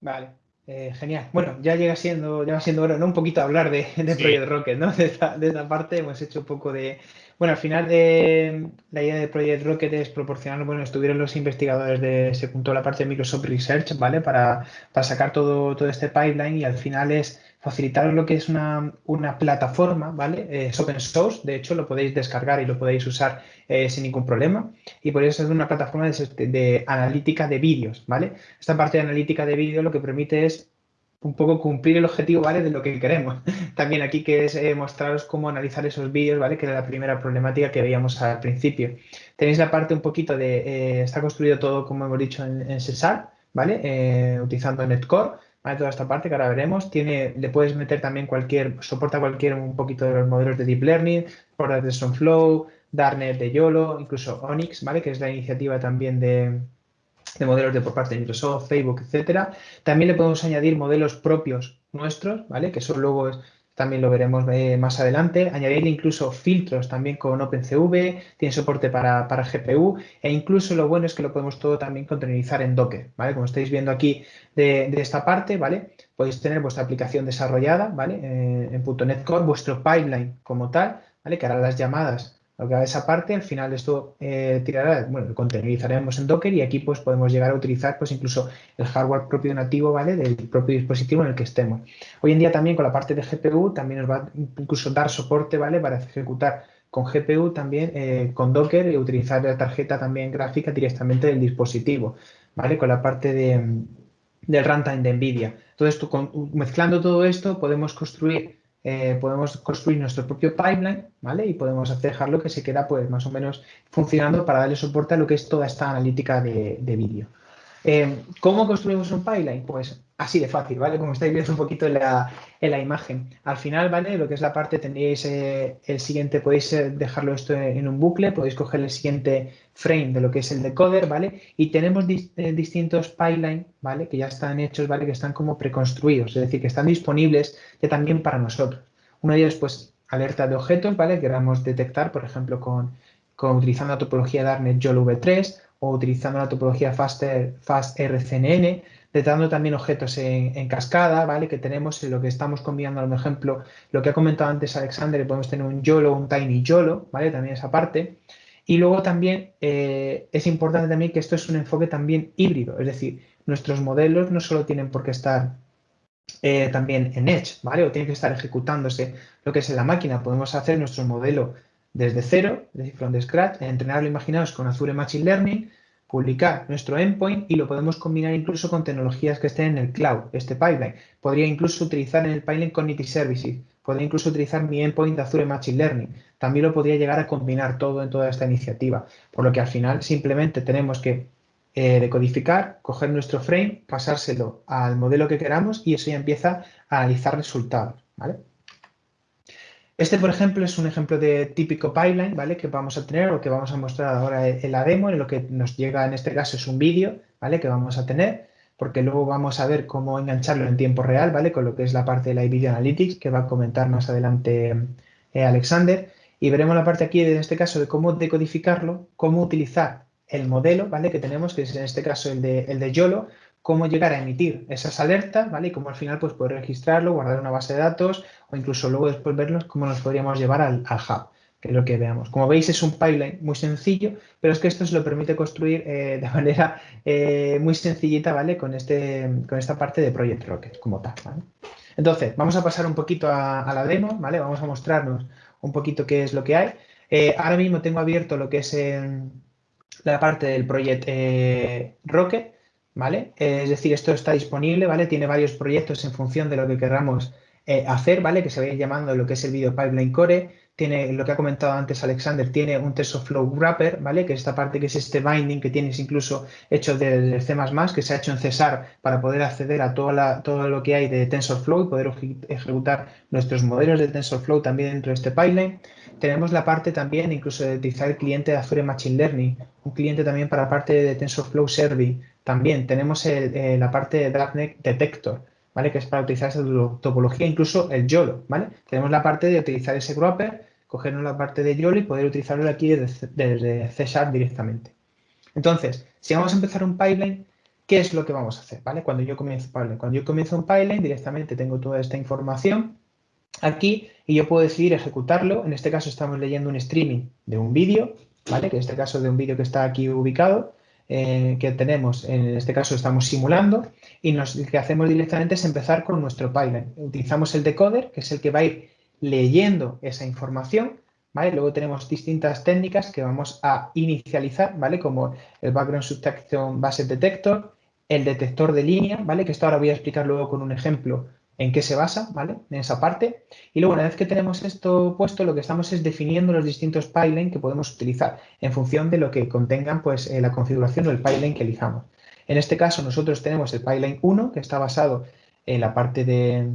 Vale, eh, genial. Bueno, ya llega siendo, ya siendo hora, ¿no? Un poquito hablar de, de Project Rocket, ¿no? De esta, de esta, parte hemos hecho un poco de. Bueno, al final de la idea de Project Rocket es proporcionar, bueno, estuvieron los investigadores de, se juntó la parte de Microsoft Research, ¿vale? Para, para sacar todo, todo este pipeline y al final es facilitar lo que es una, plataforma, ¿vale? Es open source, de hecho lo podéis descargar y lo podéis usar eh, sin ningún problema y por eso es una plataforma de, de analítica de vídeos, ¿vale? Esta parte de analítica de vídeo lo que permite es un poco cumplir el objetivo, ¿vale? De lo que queremos. También aquí que es eh, mostraros cómo analizar esos vídeos, ¿vale? Que era la primera problemática que veíamos al principio. Tenéis la parte un poquito de, eh, está construido todo, como hemos dicho, en, en Cesar, ¿vale? Eh, utilizando Netcore, ¿vale? Toda esta parte que ahora veremos. Tiene, le puedes meter también cualquier, soporta cualquier un poquito de los modelos de Deep Learning, por de Flow, Darnet de YOLO, incluso Onyx, ¿vale? Que es la iniciativa también de de modelos de por parte de Microsoft, Facebook, etcétera. También le podemos añadir modelos propios nuestros, ¿vale? Que eso luego también lo veremos eh, más adelante. Añadirle incluso filtros también con OpenCV, tiene soporte para, GPU e incluso lo bueno es que lo podemos todo también containerizar en Docker, ¿vale? Como estáis viendo aquí de, esta parte, ¿vale? Podéis tener vuestra aplicación desarrollada, ¿vale? Eh, en .NET Core, vuestro pipeline como tal, ¿vale? Que hará las llamadas lo que haga esa parte, al final esto eh, tirará, bueno, containerizaremos en Docker y aquí pues podemos llegar a utilizar pues incluso el hardware propio nativo, ¿vale? Del propio dispositivo en el que estemos. Hoy en día también con la parte de GPU también nos va a incluso dar soporte, ¿vale? Para ejecutar con GPU también eh, con Docker y utilizar la tarjeta también gráfica directamente del dispositivo, ¿vale? Con la parte de, del runtime de NVIDIA. Entonces, mezclando todo esto podemos construir eh, podemos construir nuestro propio pipeline, ¿vale? Y podemos dejarlo que se queda, pues, más o menos funcionando para darle soporte a lo que es toda esta analítica de, vídeo. Eh, ¿Cómo construimos un pipeline? Pues así de fácil, ¿vale? Como estáis viendo un poquito en la, en la imagen. Al final, ¿vale? Lo que es la parte, tendréis eh, el siguiente, podéis dejarlo esto en un bucle, podéis coger el siguiente frame de lo que es el decoder, ¿vale? Y tenemos distintos pipeline, ¿vale? Que ya están hechos, ¿vale? Que están como preconstruidos, es decir, que están disponibles ya también para nosotros. Uno de ellos, pues, alerta de objetos, ¿vale? Queramos detectar, por ejemplo, con, utilizando la topología Darknet YOLO V3 o utilizando la topología FastRCNN, detectando también objetos en, cascada, ¿vale? Que tenemos en lo que estamos combinando, por ejemplo, lo que ha comentado antes Alexander, podemos tener un YOLO, un Tiny YOLO, ¿vale? También esa parte. Y luego también eh, es importante también que esto es un enfoque también híbrido, es decir, nuestros modelos no solo tienen por qué estar eh, también en Edge, ¿vale? O tienen que estar ejecutándose lo que es en la máquina. Podemos hacer nuestro modelo desde cero, es decir, from the scratch, entrenarlo, imaginaos, con Azure Machine Learning, publicar nuestro endpoint y lo podemos combinar incluso con tecnologías que estén en el cloud, este pipeline. Podría incluso utilizar en el pipeline Cognitive Services, podría incluso utilizar mi endpoint de Azure Machine Learning. También lo podría llegar a combinar todo en toda esta iniciativa, por lo que al final simplemente tenemos que eh, decodificar, coger nuestro frame, pasárselo al modelo que queramos y eso ya empieza a analizar resultados. ¿vale? Este, por ejemplo, es un ejemplo de típico pipeline, ¿vale? Que vamos a tener o que vamos a mostrar ahora en la demo, en lo que nos llega en este caso es un vídeo, ¿vale? Que vamos a tener, porque luego vamos a ver cómo engancharlo en tiempo real, ¿vale? Con lo que es la parte de la Video Analytics, que va a comentar más adelante eh, Alexander. Y veremos la parte aquí, en este caso, de cómo decodificarlo, cómo utilizar el modelo, ¿vale? Que tenemos, que es en este caso el de, el de YOLO, cómo llegar a emitir esas alertas, ¿vale? Y cómo al final pues poder registrarlo, guardar una base de datos o incluso luego después verlos cómo nos podríamos llevar al, hub, que es lo que veamos. Como veis es un pipeline muy sencillo, pero es que esto se lo permite construir eh, de manera eh, muy sencillita, ¿vale? Con, este, con esta parte de Project Rocket como tal. Entonces, vamos a pasar un poquito a, la demo, ¿vale? Vamos a mostrarnos un poquito qué es lo que hay. Eh, ahora mismo tengo abierto lo que es la parte del Project Rocket, ¿vale? es decir, esto está disponible, ¿vale? Tiene varios proyectos en función de lo que queramos eh, hacer, ¿vale? Que se vaya llamando lo que es el video pipeline core. Tiene lo que ha comentado antes Alexander, tiene un TensorFlow Wrapper, ¿vale? Que es esta parte que es este binding que tienes incluso hecho del C++, que se ha hecho en Cesar para poder acceder a toda todo lo que hay de TensorFlow y poder ejecutar nuestros modelos de TensorFlow también dentro de este pipeline. Tenemos la parte también incluso de utilizar el cliente de Azure Machine Learning, un cliente también para la parte de TensorFlow Service, también tenemos eh, la parte de DraftNet Detector, ¿vale? Que es para utilizar esa topología, incluso el YOLO, ¿vale? Tenemos la parte de utilizar ese wrapper, cogernos la parte de YOLO y poder utilizarlo aquí desde, C Sharp directamente. Entonces, si vamos a empezar un pipeline, ¿qué es lo que vamos a hacer? ¿vale? Cuando yo comienzo. Cuando yo comienzo un pipeline, directamente tengo toda esta información aquí y yo puedo decidir ejecutarlo. En este caso estamos leyendo un streaming de un vídeo, ¿vale? Que en este caso de un vídeo que está aquí ubicado. Eh, que tenemos, en este caso estamos simulando, y lo que hacemos directamente es empezar con nuestro pipeline. Utilizamos el decoder, que es el que va a ir leyendo esa información, ¿vale? Luego tenemos distintas técnicas que vamos a inicializar, ¿vale? Como el Background Subtraction Base Detector, el detector de línea, ¿vale? Que esto ahora voy a explicar luego con un ejemplo en qué se basa, ¿vale? En esa parte. Y luego, una vez que tenemos esto puesto, lo que estamos es definiendo los distintos pipelines que podemos utilizar en función de lo que contengan, pues, eh, la configuración o el pipeline que elijamos. En este caso, nosotros tenemos el pipeline 1, que está basado en la parte de,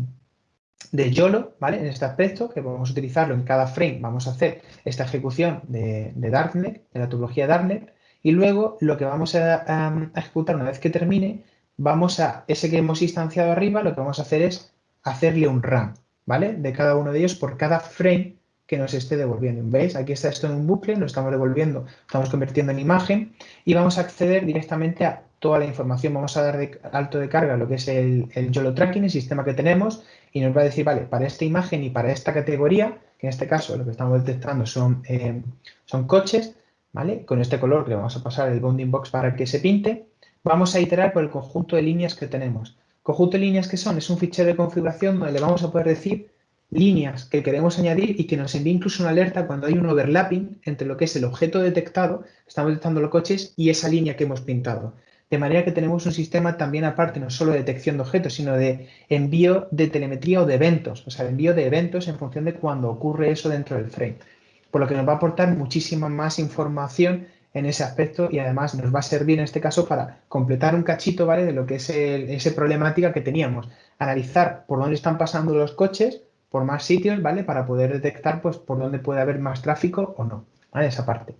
de YOLO, ¿vale? En este aspecto, que podemos utilizarlo en cada frame, vamos a hacer esta ejecución de, de Darknet, de la topología Darknet, y luego lo que vamos a, ejecutar una vez que termine, vamos a, ese que hemos instanciado arriba, lo que vamos a hacer es hacerle un run, ¿vale? De cada uno de ellos por cada frame que nos esté devolviendo. ¿Veis? Aquí está esto en un bucle, lo estamos devolviendo, estamos convirtiendo en imagen y vamos a acceder directamente a toda la información. Vamos a dar de alto de carga lo que es el, el YOLO tracking, el sistema que tenemos, y nos va a decir, vale, para esta imagen y para esta categoría, que en este caso lo que estamos detectando son, eh, son coches, ¿vale? Con este color que vamos a pasar el bounding box para que se pinte, vamos a iterar por el conjunto de líneas que tenemos. Conjunto de líneas que son, es un fichero de configuración donde le vamos a poder decir líneas que queremos añadir y que nos envíe incluso una alerta cuando hay un overlapping entre lo que es el objeto detectado, estamos detectando los coches, y esa línea que hemos pintado. De manera que tenemos un sistema también aparte, no solo de detección de objetos, sino de envío de telemetría o de eventos, o sea, envío de eventos en función de cuando ocurre eso dentro del frame. Por lo que nos va a aportar muchísima más información en ese aspecto y además nos va a servir en este caso para completar un cachito ¿vale? de lo que es esa problemática que teníamos. Analizar por dónde están pasando los coches, por más sitios, ¿vale? Para poder detectar pues, por dónde puede haber más tráfico o no, ¿vale? Esa parte.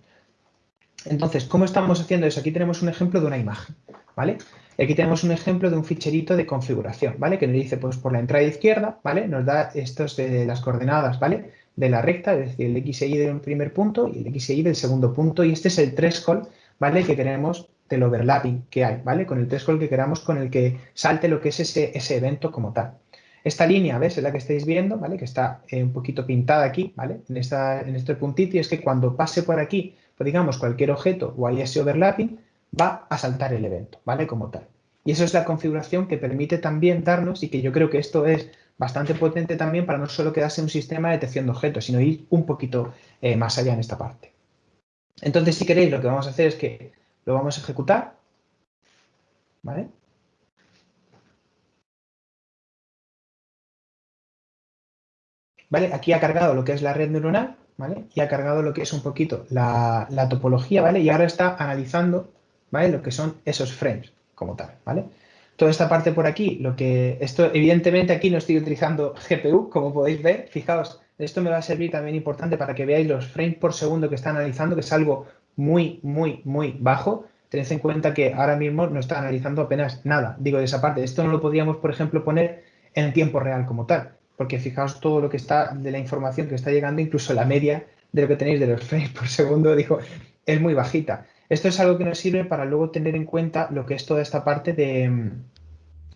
Entonces, ¿cómo estamos haciendo eso? Aquí tenemos un ejemplo de una imagen, ¿vale? Aquí tenemos un ejemplo de un ficherito de configuración, ¿vale? Que nos dice, pues por la entrada izquierda, ¿vale? Nos da estos de las coordenadas, ¿vale? De la recta, es decir, el x y del primer punto y el x y del segundo punto. Y este es el threshold, ¿vale? Que queremos del overlapping que hay, ¿vale? Con el threshold que queramos con el que salte lo que es ese, ese evento como tal. Esta línea, ¿ves? Es la que estáis viendo, ¿vale? Que está eh, un poquito pintada aquí, ¿vale? En, esta, en este puntito y es que cuando pase por aquí pues digamos cualquier objeto o haya ese overlapping, va a saltar el evento, ¿vale? Como tal. Y eso es la configuración que permite también darnos, y que yo creo que esto es bastante potente también para no solo quedarse un sistema de detección de objetos, sino ir un poquito eh, más allá en esta parte. Entonces, si queréis, lo que vamos a hacer es que lo vamos a ejecutar, ¿vale? ¿Vale? Aquí ha cargado lo que es la red neuronal, y ha cargado lo que es un poquito la, topología, ¿vale? Y ahora está analizando, ¿vale? Lo que son esos frames como tal, ¿vale? Toda esta parte por aquí, lo que esto evidentemente aquí no estoy utilizando GPU, como podéis ver, fijaos, esto me va a servir también importante para que veáis los frames por segundo que está analizando, que es algo muy, muy, muy bajo. Tened en cuenta que ahora mismo no está analizando apenas nada, digo de esa parte. Esto no lo podíamos, por ejemplo, poner en tiempo real como tal porque fijaos todo lo que está de la información que está llegando, incluso la media de lo que tenéis de los frames por segundo, dijo, es muy bajita. Esto es algo que nos sirve para luego tener en cuenta lo que es toda esta parte de,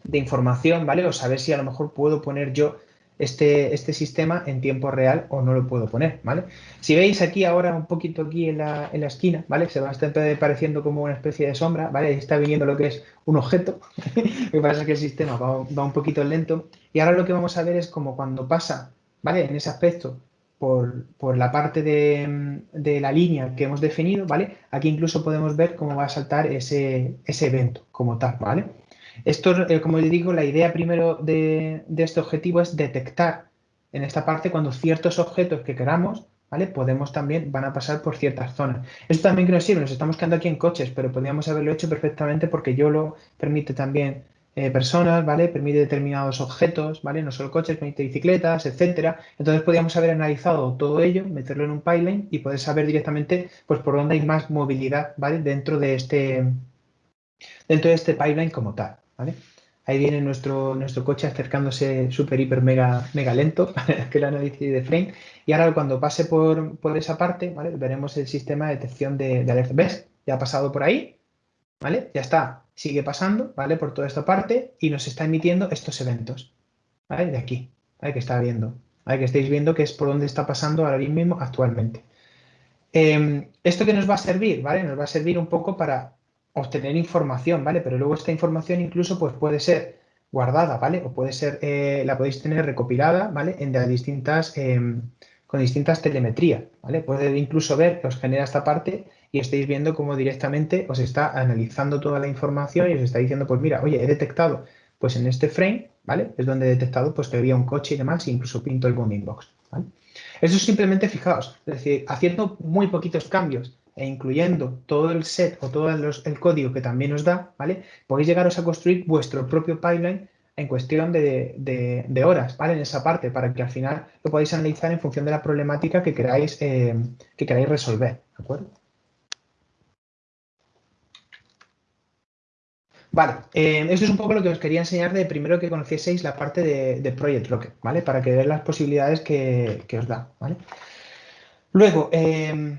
de información, ¿vale? O saber si a lo mejor puedo poner yo este, este sistema en tiempo real o no lo puedo poner, ¿vale? Si veis aquí ahora un poquito aquí en la, en la esquina, ¿vale? Se va estar pareciendo como una especie de sombra, ¿vale? Ahí está viniendo lo que es un objeto. lo que pasa es que el sistema va, un poquito lento. Y ahora lo que vamos a ver es como cuando pasa, ¿vale? En ese aspecto por, por la parte de, de, la línea que hemos definido, ¿vale? Aquí incluso podemos ver cómo va a saltar ese, ese evento como tal, ¿vale? Esto, eh, como les digo, la idea primero de, este objetivo es detectar en esta parte cuando ciertos objetos que queramos, ¿vale? Podemos también, van a pasar por ciertas zonas. Esto también que nos sirve, nos estamos quedando aquí en coches, pero podríamos haberlo hecho perfectamente porque YOLO permite también eh, personas, ¿vale? Permite determinados objetos, ¿vale? No solo coches, permite bicicletas, etcétera. Entonces podríamos haber analizado todo ello, meterlo en un pipeline y poder saber directamente, pues, por dónde hay más movilidad, ¿vale? Dentro de este, dentro de este pipeline como tal. Ahí viene nuestro, nuestro coche acercándose súper, hiper, mega, mega lento, que el análisis de frame. Y ahora cuando pase por, por esa parte, ¿vale? Veremos el sistema de detección de, de alerta. ¿Ves? Ya ha pasado por ahí, ¿vale? Ya está, sigue pasando, ¿vale? Por toda esta parte y nos está emitiendo estos eventos, ¿vale? De aquí, ¿vale? Que está viendo, ¿vale? Que estáis viendo que es por donde está pasando ahora mismo actualmente. Em, ¿Esto que nos va a servir? ¿Vale? Nos va a servir un poco para obtener información, ¿vale? Pero luego esta información incluso pues puede ser guardada, ¿vale? O puede ser, eh, la podéis tener recopilada, ¿vale? En las distintas em, con distintas telemetrías, ¿vale? Puede incluso ver os genera esta parte y estáis viendo cómo directamente os está analizando toda la información y os está diciendo, pues mira, oye, he detectado, pues en este frame, ¿vale? Es donde he detectado pues que había un coche y demás, e incluso pinto el bounding box, ¿vale? Eso simplemente, fijaos, es decir, haciendo muy poquitos cambios e incluyendo todo el set o todo el código que también os da, ¿vale? Podéis llegaros a construir vuestro propio pipeline en cuestión de, horas, ¿vale? En esa parte, para que al final lo podáis analizar en función de la problemática que queráis, eh, que queráis resolver, ¿de acuerdo? Vale, eh, esto es un poco lo que os quería enseñar de primero que conocieseis la parte de, Project Rocket, ¿vale? Para que veáis las posibilidades que, os da, ¿vale? Luego, eh,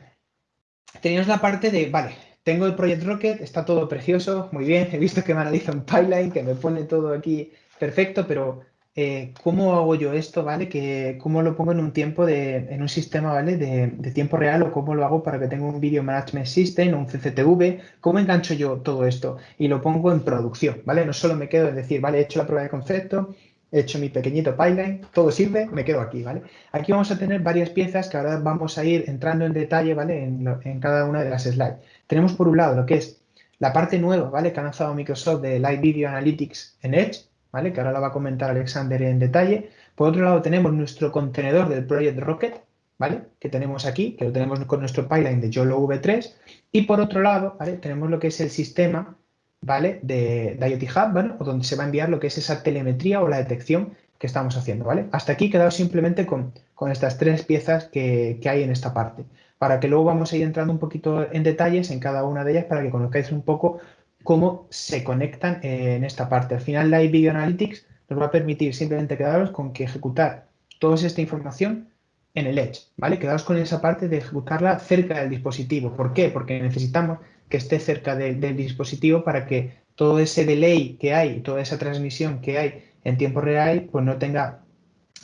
la parte de, vale, tengo el Project Rocket, está todo precioso, muy bien, he visto que me analiza un pipeline, que me pone todo aquí perfecto, pero eh, ¿cómo hago yo esto, vale? Que, ¿Cómo lo pongo en un tiempo, de, en un sistema, vale? De, tiempo real o cómo lo hago para que tenga un Video Management System o un CCTV, ¿cómo engancho yo todo esto? Y lo pongo en producción, ¿vale? No solo me quedo en decir, vale, he hecho la prueba de concepto, he hecho mi pequeñito pipeline, todo sirve, me quedo aquí, ¿vale? Aquí vamos a tener varias piezas que ahora vamos a ir entrando en detalle, ¿vale? En, en cada una de las slides. Tenemos por un lado lo que es la parte nueva, ¿vale? Que ha lanzado Microsoft de Live Video Analytics en Edge, Que ahora la va a comentar Alexander en detalle. Por otro lado tenemos nuestro contenedor del Project Rocket, ¿vale? Que tenemos aquí, que lo tenemos con nuestro pipeline de YOLO V3. Y por otro lado, ¿vale? Tenemos lo que es el sistema, ¿vale? De, IoT Hub, ¿vale? O donde se va a enviar lo que es esa telemetría o la detección que estamos haciendo, ¿vale? Hasta aquí quedado simplemente con, estas tres piezas que, que hay en esta parte para que luego vamos a ir entrando un poquito en detalles en cada una de ellas para que conozcáis un poco cómo se conectan en esta parte. Al final, Live Video Analytics nos va a permitir simplemente quedaros con que ejecutar toda esta información en el Edge, ¿vale? Quedaros con esa parte de ejecutarla cerca del dispositivo. ¿Por qué? Porque necesitamos que esté cerca del dispositivo para que todo ese delay que hay, toda esa transmisión que hay en tiempo real, pues no tenga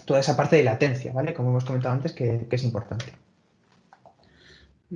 toda esa parte de latencia, ¿vale? Como hemos comentado antes, que es importante.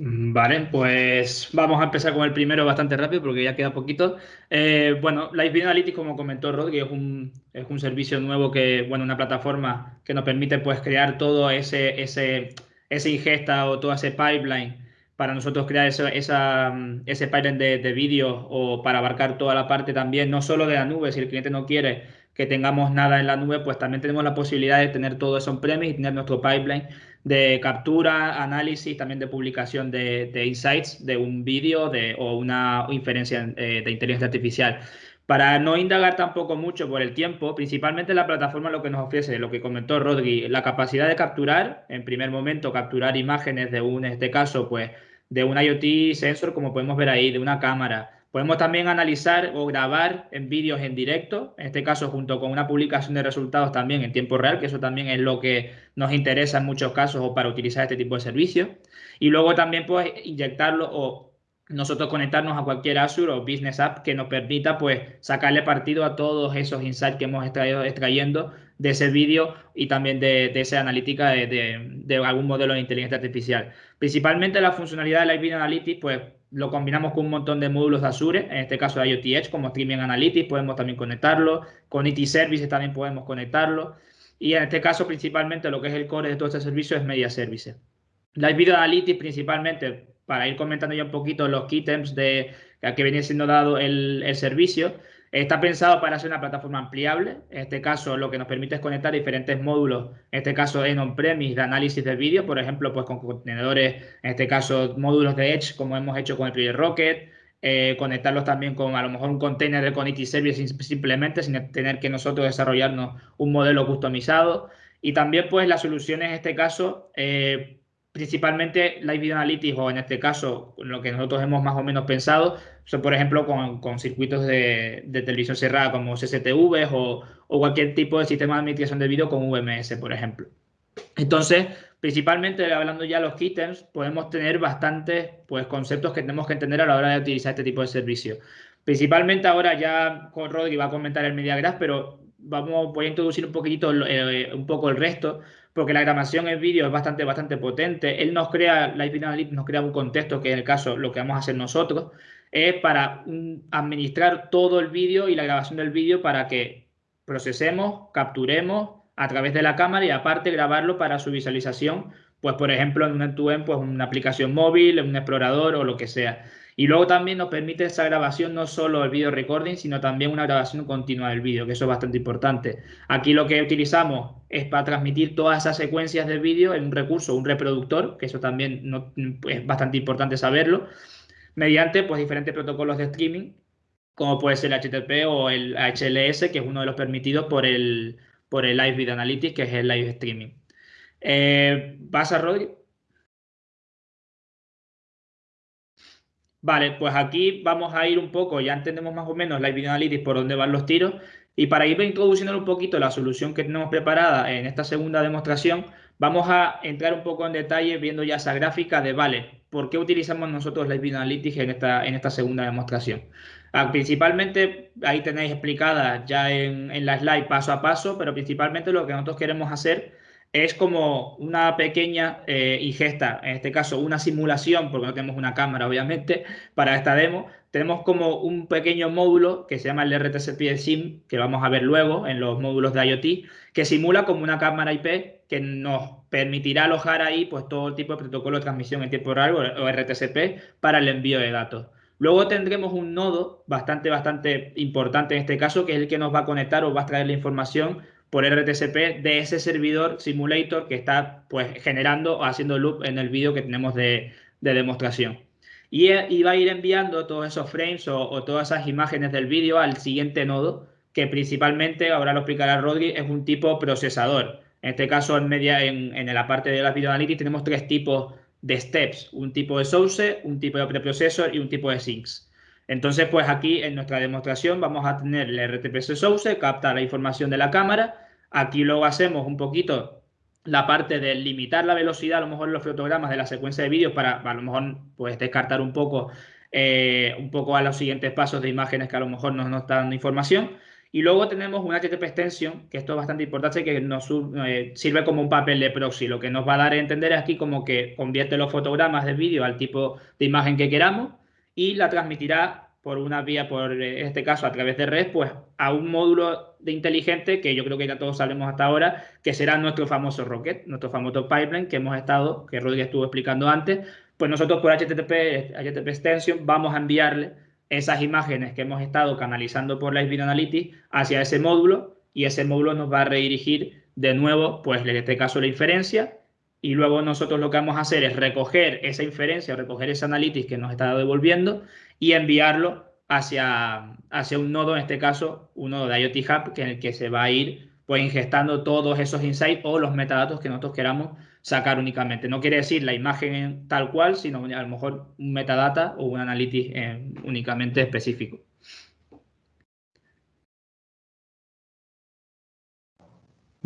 Mm, vale, pues vamos a empezar con el primero bastante rápido porque ya queda poquito. Eh, bueno, Live Analytics, como comentó Rod, que es un, es un servicio nuevo que, bueno, una plataforma que nos permite pues crear todo ese, ese, ese ingesta o todo ese pipeline para nosotros crear ese, esa, ese pipeline de, de vídeo o para abarcar toda la parte también, no solo de la nube, si el cliente no quiere que tengamos nada en la nube, pues también tenemos la posibilidad de tener todo eso on-premise y tener nuestro pipeline de captura, análisis, también de publicación de, insights de un vídeo o una inferencia eh, de inteligencia artificial. Para no indagar tampoco mucho por el tiempo, principalmente la plataforma lo que nos ofrece, lo que comentó Rodri, la capacidad de capturar, en primer momento, capturar imágenes de un, en este caso, pues, de un IoT sensor, como podemos ver ahí, de una cámara, Podemos también analizar o grabar en vídeos en directo, en este caso junto con una publicación de resultados también en tiempo real, que eso también es lo que nos interesa en muchos casos o para utilizar este tipo de servicios. Y luego también pues inyectarlo o nosotros conectarnos a cualquier Azure o Business App que nos permita pues sacarle partido a todos esos insights que hemos estado extrayendo de ese vídeo y también de, esa analítica de, algún modelo de inteligencia artificial. Principalmente la funcionalidad de Live Video Analytics pues lo combinamos con un montón de módulos de Azure, en este caso IoT Edge, como Streaming Analytics, podemos también conectarlo, con IT Services también podemos conectarlo, y en este caso principalmente lo que es el core de todo este servicio es Media Services. Live Video Analytics principalmente, para ir comentando ya un poquito los keyterms de que viene siendo dado el, el servicio, Está pensado para ser una plataforma ampliable. En este caso, lo que nos permite es conectar diferentes módulos, en este caso en on-premise de análisis del vídeo, por ejemplo, pues con contenedores, en este caso módulos de Edge, como hemos hecho con el Project Rocket, eh, conectarlos también con a lo mejor un container de Connected Service simplemente sin tener que nosotros desarrollarnos un modelo customizado. Y también pues las soluciones en este caso eh, principalmente Live Video Analytics o en este caso lo que nosotros hemos más o menos pensado son por ejemplo con, circuitos de, televisión cerrada como CCTV o, o, cualquier tipo de sistema de administración de vídeo con VMS por ejemplo. Entonces, principalmente hablando ya de los keyterms, podemos tener bastantes pues, conceptos que tenemos que entender a la hora de utilizar este tipo de servicio. Principalmente ahora ya con Rodri va a comentar el MediaGraph, pero vamos, voy a introducir un poquitito, eh, un poco el resto porque la grabación en vídeo es bastante, bastante potente. Él nos crea, Live Analytics nos crea un contexto que en el caso lo que vamos a hacer nosotros es para administrar todo el vídeo y la grabación del vídeo para que procesemos, capturemos a través de la cámara y aparte grabarlo para su visualización pues por ejemplo en un end-to-end, pues una aplicación móvil, un explorador o lo que sea. Y luego también nos permite esa grabación no solo el video recording, sino también una grabación continua del vídeo, que eso es bastante importante. Aquí lo que utilizamos es para transmitir todas esas secuencias de vídeo en un recurso, un reproductor, que eso también es bastante importante saberlo, mediante pues diferentes protocolos de streaming, como puede ser el HTTP o el HLS, que es uno de los permitidos por el, por el Live Video Analytics, que es el live streaming. Eh, ¿Vas a Rodri? Vale, pues aquí vamos a ir un poco, ya entendemos más o menos la Video Analytics por dónde van los tiros. Y para ir introduciendo un poquito la solución que tenemos preparada en esta segunda demostración, vamos a entrar un poco en detalle viendo ya esa gráfica de, vale, ¿por qué utilizamos nosotros la Video Analytics en esta, en esta segunda demostración? Ah, principalmente, ahí tenéis explicada ya en, en la slide paso a paso, pero principalmente lo que nosotros queremos hacer es como una pequeña eh, ingesta, en este caso una simulación, porque no tenemos una cámara obviamente para esta demo, tenemos como un pequeño módulo que se llama el RTCP SIM, que vamos a ver luego en los módulos de IoT, que simula como una cámara IP que nos permitirá alojar ahí pues todo tipo de protocolo de transmisión en tiempo real o RTCP para el envío de datos. Luego tendremos un nodo bastante, bastante importante en este caso, que es el que nos va a conectar o va a traer la información por RTCP de ese servidor simulator que está pues generando o haciendo loop en el vídeo que tenemos de, demostración. Y, va a ir enviando todos esos frames o, todas esas imágenes del vídeo al siguiente nodo, que principalmente, ahora lo explicará Rodri, es un tipo procesador. En este caso, en, media, en, en la parte de la video analytics tenemos tres tipos de steps, un tipo de source, un tipo de preprocessor y un tipo de sinks. Entonces, pues aquí en nuestra demostración vamos a tener el RTPS source, capta la información de la cámara. Aquí luego hacemos un poquito la parte de limitar la velocidad, a lo mejor los fotogramas de la secuencia de vídeos para a lo mejor pues descartar un poco, eh, un poco a los siguientes pasos de imágenes que a lo mejor nos, nos están dando información. Y luego tenemos una HTTP extension, que esto es bastante importante, que nos eh, sirve como un papel de proxy. Lo que nos va a dar a entender aquí como que convierte los fotogramas de vídeo al tipo de imagen que queramos y la transmitirá por una vía, por en este caso a través de red, pues a un módulo de inteligente que yo creo que ya todos sabemos hasta ahora, que será nuestro famoso Rocket, nuestro famoso pipeline que hemos estado, que Rodríguez estuvo explicando antes, pues nosotros por HTTP, HTTP Extension vamos a enviarle esas imágenes que hemos estado canalizando por Live Video Analytics hacia ese módulo y ese módulo nos va a redirigir de nuevo, pues en este caso la inferencia y luego nosotros lo que vamos a hacer es recoger esa inferencia, recoger ese analytics que nos está devolviendo y enviarlo hacia, hacia un nodo, en este caso un nodo de IoT Hub, que en el que se va a ir pues ingestando todos esos insights o los metadatos que nosotros queramos sacar únicamente. No quiere decir la imagen tal cual, sino a lo mejor un metadata o un analytics eh, únicamente específico.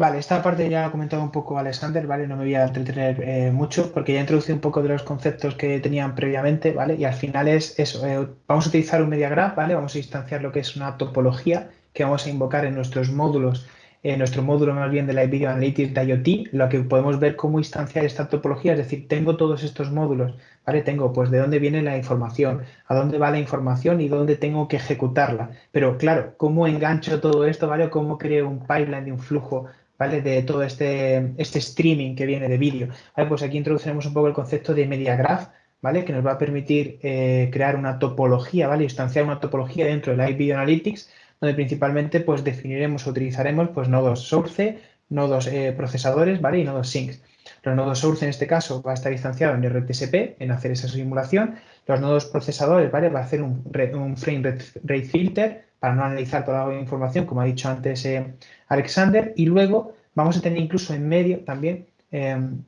Vale, esta parte ya ha comentado un poco Alexander, ¿vale? No me voy a entretener eh, mucho porque ya he introducido un poco de los conceptos que tenían previamente, ¿vale? Y al final es eso, eh, vamos a utilizar un media graph, ¿vale? Vamos a instanciar lo que es una topología que vamos a invocar en nuestros módulos, en nuestro módulo más bien de la Video Analytics de IoT, lo que podemos ver cómo instanciar esta topología, es decir, tengo todos estos módulos, ¿vale? Tengo pues de dónde viene la información, a dónde va la información y dónde tengo que ejecutarla. Pero claro, ¿cómo engancho todo esto, ¿vale? ¿Cómo creo un pipeline de un flujo de todo este, este streaming que viene de vídeo. Pues aquí introduciremos un poco el concepto de media graph, ¿vale? Que nos va a permitir eh, crear una topología, ¿vale? Instanciar una topología dentro de Live Video Analytics, donde principalmente pues definiremos o utilizaremos pues nodos source, nodos eh, procesadores, ¿vale? Y nodos sinks. Los nodos source en este caso va a estar instanciado en RTSP, en hacer esa simulación. Los nodos procesadores, ¿vale? Va a hacer un frame rate filter para no analizar toda la información, como ha dicho antes eh, Alexander. Y luego vamos a tener incluso en medio también em,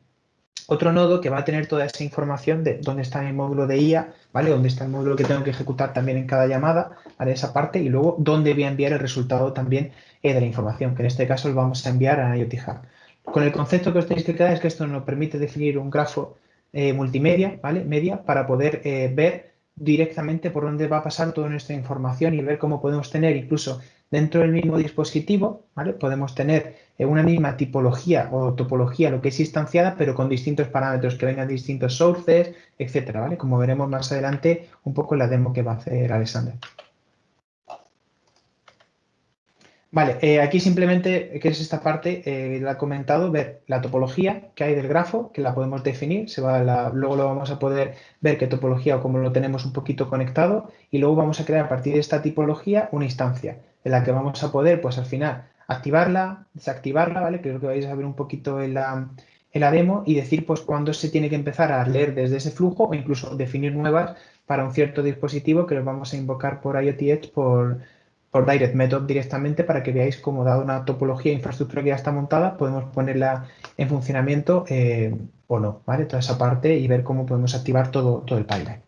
otro nodo que va a tener toda esa información de dónde está mi módulo de IA, ¿vale? Dónde está el módulo que tengo que ejecutar también en cada llamada, ¿vale? Esa parte y luego dónde voy a enviar el resultado también eh, de la información, que en este caso lo vamos a enviar a IoT Hub. Con el concepto que os tenéis que quedar es que esto nos permite definir un grafo eh, multimedia, ¿vale? Media, para poder ver directamente por dónde va a pasar toda nuestra información y ver cómo podemos tener incluso dentro del mismo dispositivo, ¿vale? Podemos tener eh, una misma tipología o topología, lo que es instanciada, pero con distintos parámetros que vengan de distintos sources, etcétera, ¿vale? Como veremos más adelante un poco en la demo que va a hacer Alexander. Vale, eh, aquí simplemente, que es esta parte, eh, la he comentado, ver la topología que hay del grafo, que la podemos definir, se va luego lo vamos a poder ver qué topología o cómo lo tenemos un poquito conectado y luego vamos a crear a partir de esta tipología una instancia en la que vamos a poder, pues al final, activarla, desactivarla, ¿vale? Lo que vais a ver un poquito en la, en la demo y decir, pues, cuándo se tiene que empezar a leer desde ese flujo o incluso definir nuevas para un cierto dispositivo que los vamos a invocar por IoT Edge por por Direct Method directamente para que veáis cómo dado una topología de infraestructura que ya está montada, podemos ponerla en funcionamiento eh, o no, ¿vale? Toda esa parte y ver cómo podemos activar todo, todo el pipeline.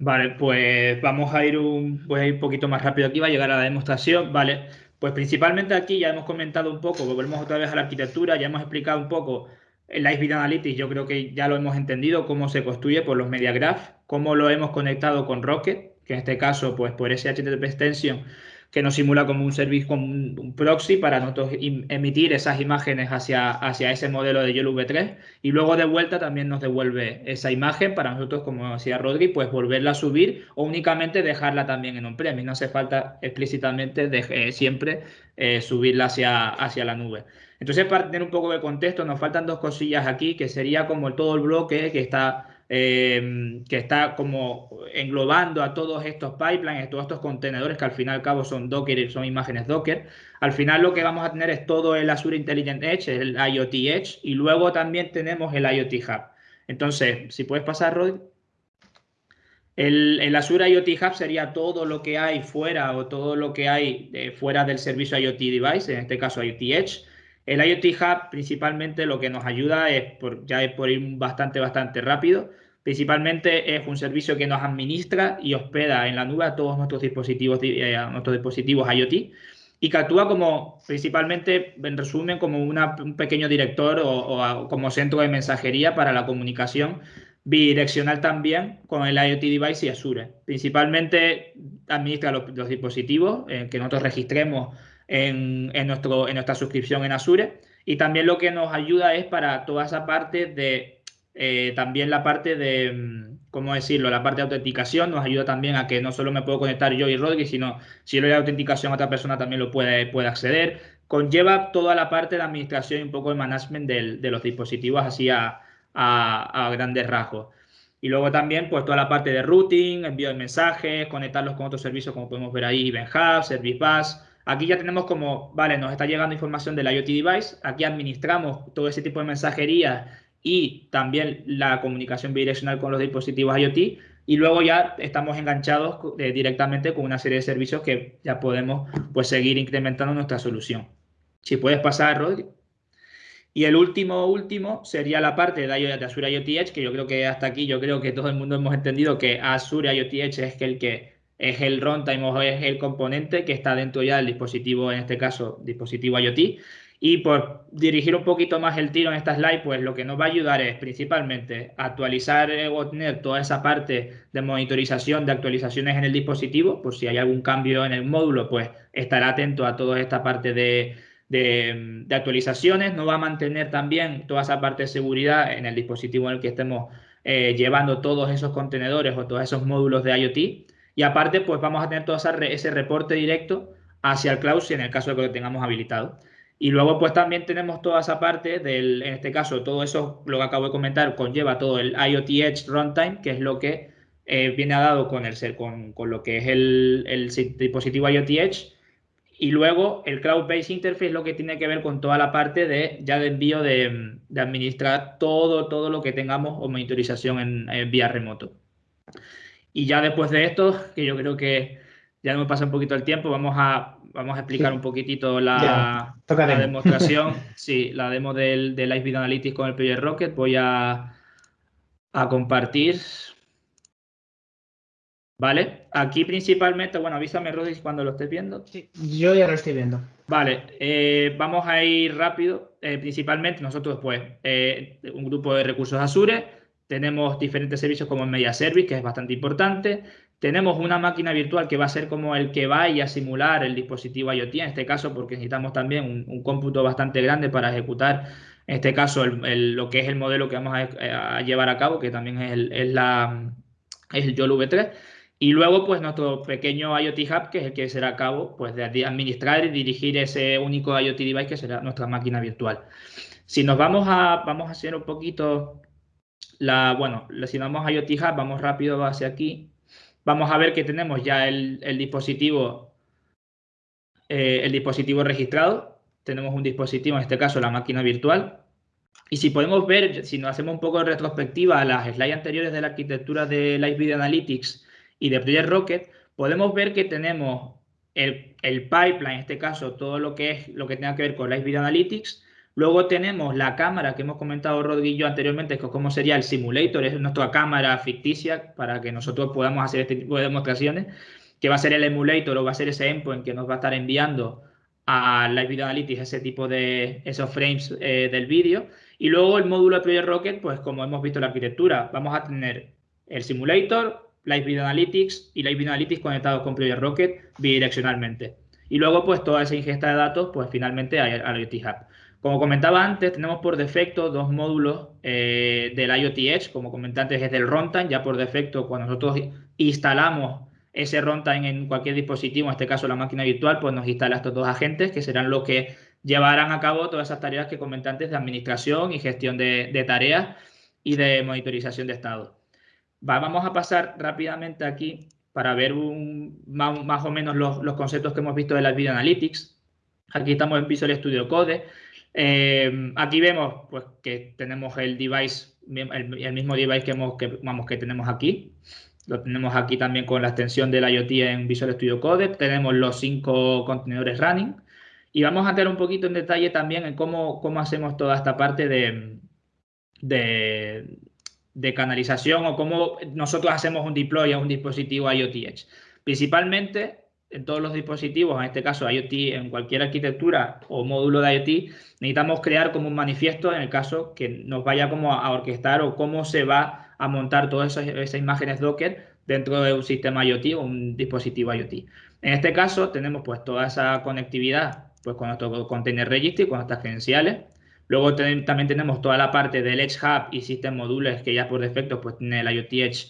Vale, pues vamos a ir un, voy a ir un poquito más rápido aquí, va a llegar a la demostración, ¿vale? Pues principalmente aquí ya hemos comentado un poco, volvemos otra vez a la arquitectura, ya hemos explicado un poco el Ice Analytics, yo creo que ya lo hemos entendido, cómo se construye por los Media Graph, cómo lo hemos conectado con Rocket, que en este caso, pues por ese HTTP extension que nos simula como un servicio, como un, proxy para nosotros emitir esas imágenes hacia, hacia ese modelo de YOLO V3 y luego de vuelta también nos devuelve esa imagen para nosotros, como decía Rodri, pues volverla a subir o únicamente dejarla también en on-premise. No hace falta explícitamente de, eh, siempre eh, subirla hacia, hacia la nube. Entonces, para tener un poco de contexto, nos faltan dos cosillas aquí, que sería como todo el bloque que está Em, que está como englobando a todos estos pipelines, a todos estos contenedores que al fin y al cabo son Docker y son imágenes Docker. Al final lo que vamos a tener es todo el Azure Intelligent Edge, el IoT Edge, y luego también tenemos el IoT Hub. Entonces, si puedes pasar. El, el, Azure IoT Hub sería todo lo que hay fuera o todo lo que hay fuera del servicio IoT Device, en este caso IoT Edge. El IoT Hub principalmente lo que nos ayuda es, por, ya es por ir bastante, bastante rápido, principalmente es un servicio que nos administra y hospeda en la nube a todos nuestros dispositivos, eh, IoT y que actúa como, principalmente, en resumen, como un pequeño director o, como centro de mensajería para la comunicación bidireccional también con el IoT device y Azure. Principalmente administra los, dispositivos eh, que nosotros registremos en, nuestro, en nuestra suscripción en Azure. Y también lo que nos ayuda es para toda esa parte de, eh, también la parte de, mm, ¿cómo decirlo? La parte de autenticación nos ayuda también a que no solo me puedo conectar yo y Rodri, sino si le doy autenticación a otra persona también lo puede, puede acceder. Conlleva toda la parte de administración y un poco de management de los dispositivos así a, a, grandes rasgos. Y luego también, pues toda la parte de routing, envío de mensajes, conectarlos con otros servicios, como podemos ver ahí, Event Hub, Service Bus, Aquí ya tenemos como, vale, nos está llegando información del IoT device, aquí administramos todo ese tipo de mensajería y también la comunicación bidireccional con los dispositivos IoT y luego ya estamos enganchados eh, directamente con una serie de servicios que ya podemos pues seguir incrementando nuestra solución. Si puedes pasar, Rodri. Y el último, último sería la parte de, Azure IoT Edge, que yo creo que hasta aquí yo creo que todo el mundo hemos entendido que Azure IoT Edge es el que es el runtime o es el componente que está dentro ya del dispositivo, en este caso, dispositivo IoT. Y por dirigir un poquito más el tiro en esta slide, pues lo que nos va a ayudar es principalmente actualizar eh, o tener toda esa parte de monitorización de actualizaciones en el dispositivo, por si hay algún cambio en el módulo, pues estará atento a toda esta parte de, de, actualizaciones. Nos va a mantener también toda esa parte de seguridad en el dispositivo en el que estemos eh, llevando todos esos contenedores o todos esos módulos de IoT. Y aparte, pues vamos a tener todo ese reporte directo hacia el cloud si en el caso de que lo tengamos habilitado. Y luego, pues también tenemos toda esa parte del, en este caso, todo eso, lo que acabo de comentar, conlleva todo el IoT Edge Runtime, que es lo que eh, viene dado con, el, con, con lo que es el, dispositivo IoT Edge. Y luego el Cloud-Based Interface lo que tiene que ver con toda la parte de ya de envío de, administrar todo, todo lo que tengamos o monitorización en vía remoto. Y ya después de esto, que yo creo que ya me pasa un poquito el tiempo, vamos a, vamos a explicar un poquitito la, demostración, sí, la demo del, del Live Analytics con el Project Rocket. Voy a, a compartir. ¿Vale? Aquí principalmente, bueno, avísame, Rodis, cuando lo estés viendo. Sí, yo ya lo estoy viendo. Vale, eh, vamos a ir rápido. Eh, principalmente nosotros, pues, eh, un grupo de recursos Azure, tenemos diferentes servicios como el Media Service, que es bastante importante. Tenemos una máquina virtual que va a ser como el que vaya a simular el dispositivo IoT, en este caso porque necesitamos también un, cómputo bastante grande para ejecutar, en este caso, lo que es el modelo que vamos a, llevar a cabo, que también es el, es la, es el YOLO V3. Y luego, pues nuestro pequeño IoT Hub, que es el que será a cabo pues, de administrar y dirigir ese único IoT device que será nuestra máquina virtual. Si nos vamos a, vamos a hacer un poquito la, bueno, si vamos a IoT vamos rápido hacia aquí, vamos a ver que tenemos ya el, dispositivo, eh, el dispositivo registrado. Tenemos un dispositivo, en este caso la máquina virtual. Y si podemos ver, si nos hacemos un poco de retrospectiva a las slides anteriores de la arquitectura de Live Video Analytics, y de Project Rocket, podemos ver que tenemos el, pipeline, en este caso, todo lo que es lo que tenga que ver con Live Video Analytics. Luego tenemos la cámara que hemos comentado Rodrigo anteriormente, que es como sería el simulator, es nuestra cámara ficticia para que nosotros podamos hacer este tipo de demostraciones, que va a ser el emulator o va a ser ese endpoint que nos va a estar enviando a Live Video Analytics ese tipo de esos frames eh, del vídeo. Y luego el módulo de Project Rocket, pues como hemos visto en la arquitectura, vamos a tener el simulator, Live Video Analytics y Live Video Analytics conectados con Project Rocket bidireccionalmente. Y luego, pues, toda esa ingesta de datos, pues, finalmente al IoT Hub. Como comentaba antes, tenemos por defecto dos módulos eh, del IoT Edge. Como comenté antes, es del runtime. Ya por defecto, cuando nosotros instalamos ese runtime en cualquier dispositivo, en este caso la máquina virtual, pues nos instala estos dos agentes que serán los que llevarán a cabo todas esas tareas que comenté antes de administración y gestión de tareas y de monitorización de estado vamos a pasar rápidamente aquí para ver más, o menos los, conceptos que hemos visto de las Video Analytics. Aquí estamos en Visual Studio Code. Eh, aquí vemos pues, que tenemos el device, el, mismo device que, hemos, que, vamos, que tenemos aquí. Lo tenemos aquí también con la extensión del IoT en Visual Studio Code. Tenemos los cinco contenedores running. Y vamos a entrar un poquito en detalle también en cómo, cómo hacemos toda esta parte de, de, de canalización o cómo nosotros hacemos un deploy a un dispositivo IoT Edge. Principalmente en todos los dispositivos, en este caso IoT, en cualquier arquitectura o módulo de IoT, necesitamos crear como un manifiesto en el caso que nos vaya como a orquestar o cómo se va a montar todas esas, imágenes Docker dentro de un sistema IoT o un dispositivo IoT. En este caso tenemos pues toda esa conectividad pues con nuestro container registry, con nuestras credenciales, Luego también tenemos toda la parte del Edge Hub y System Modules que ya por defecto pues tiene el IoT Edge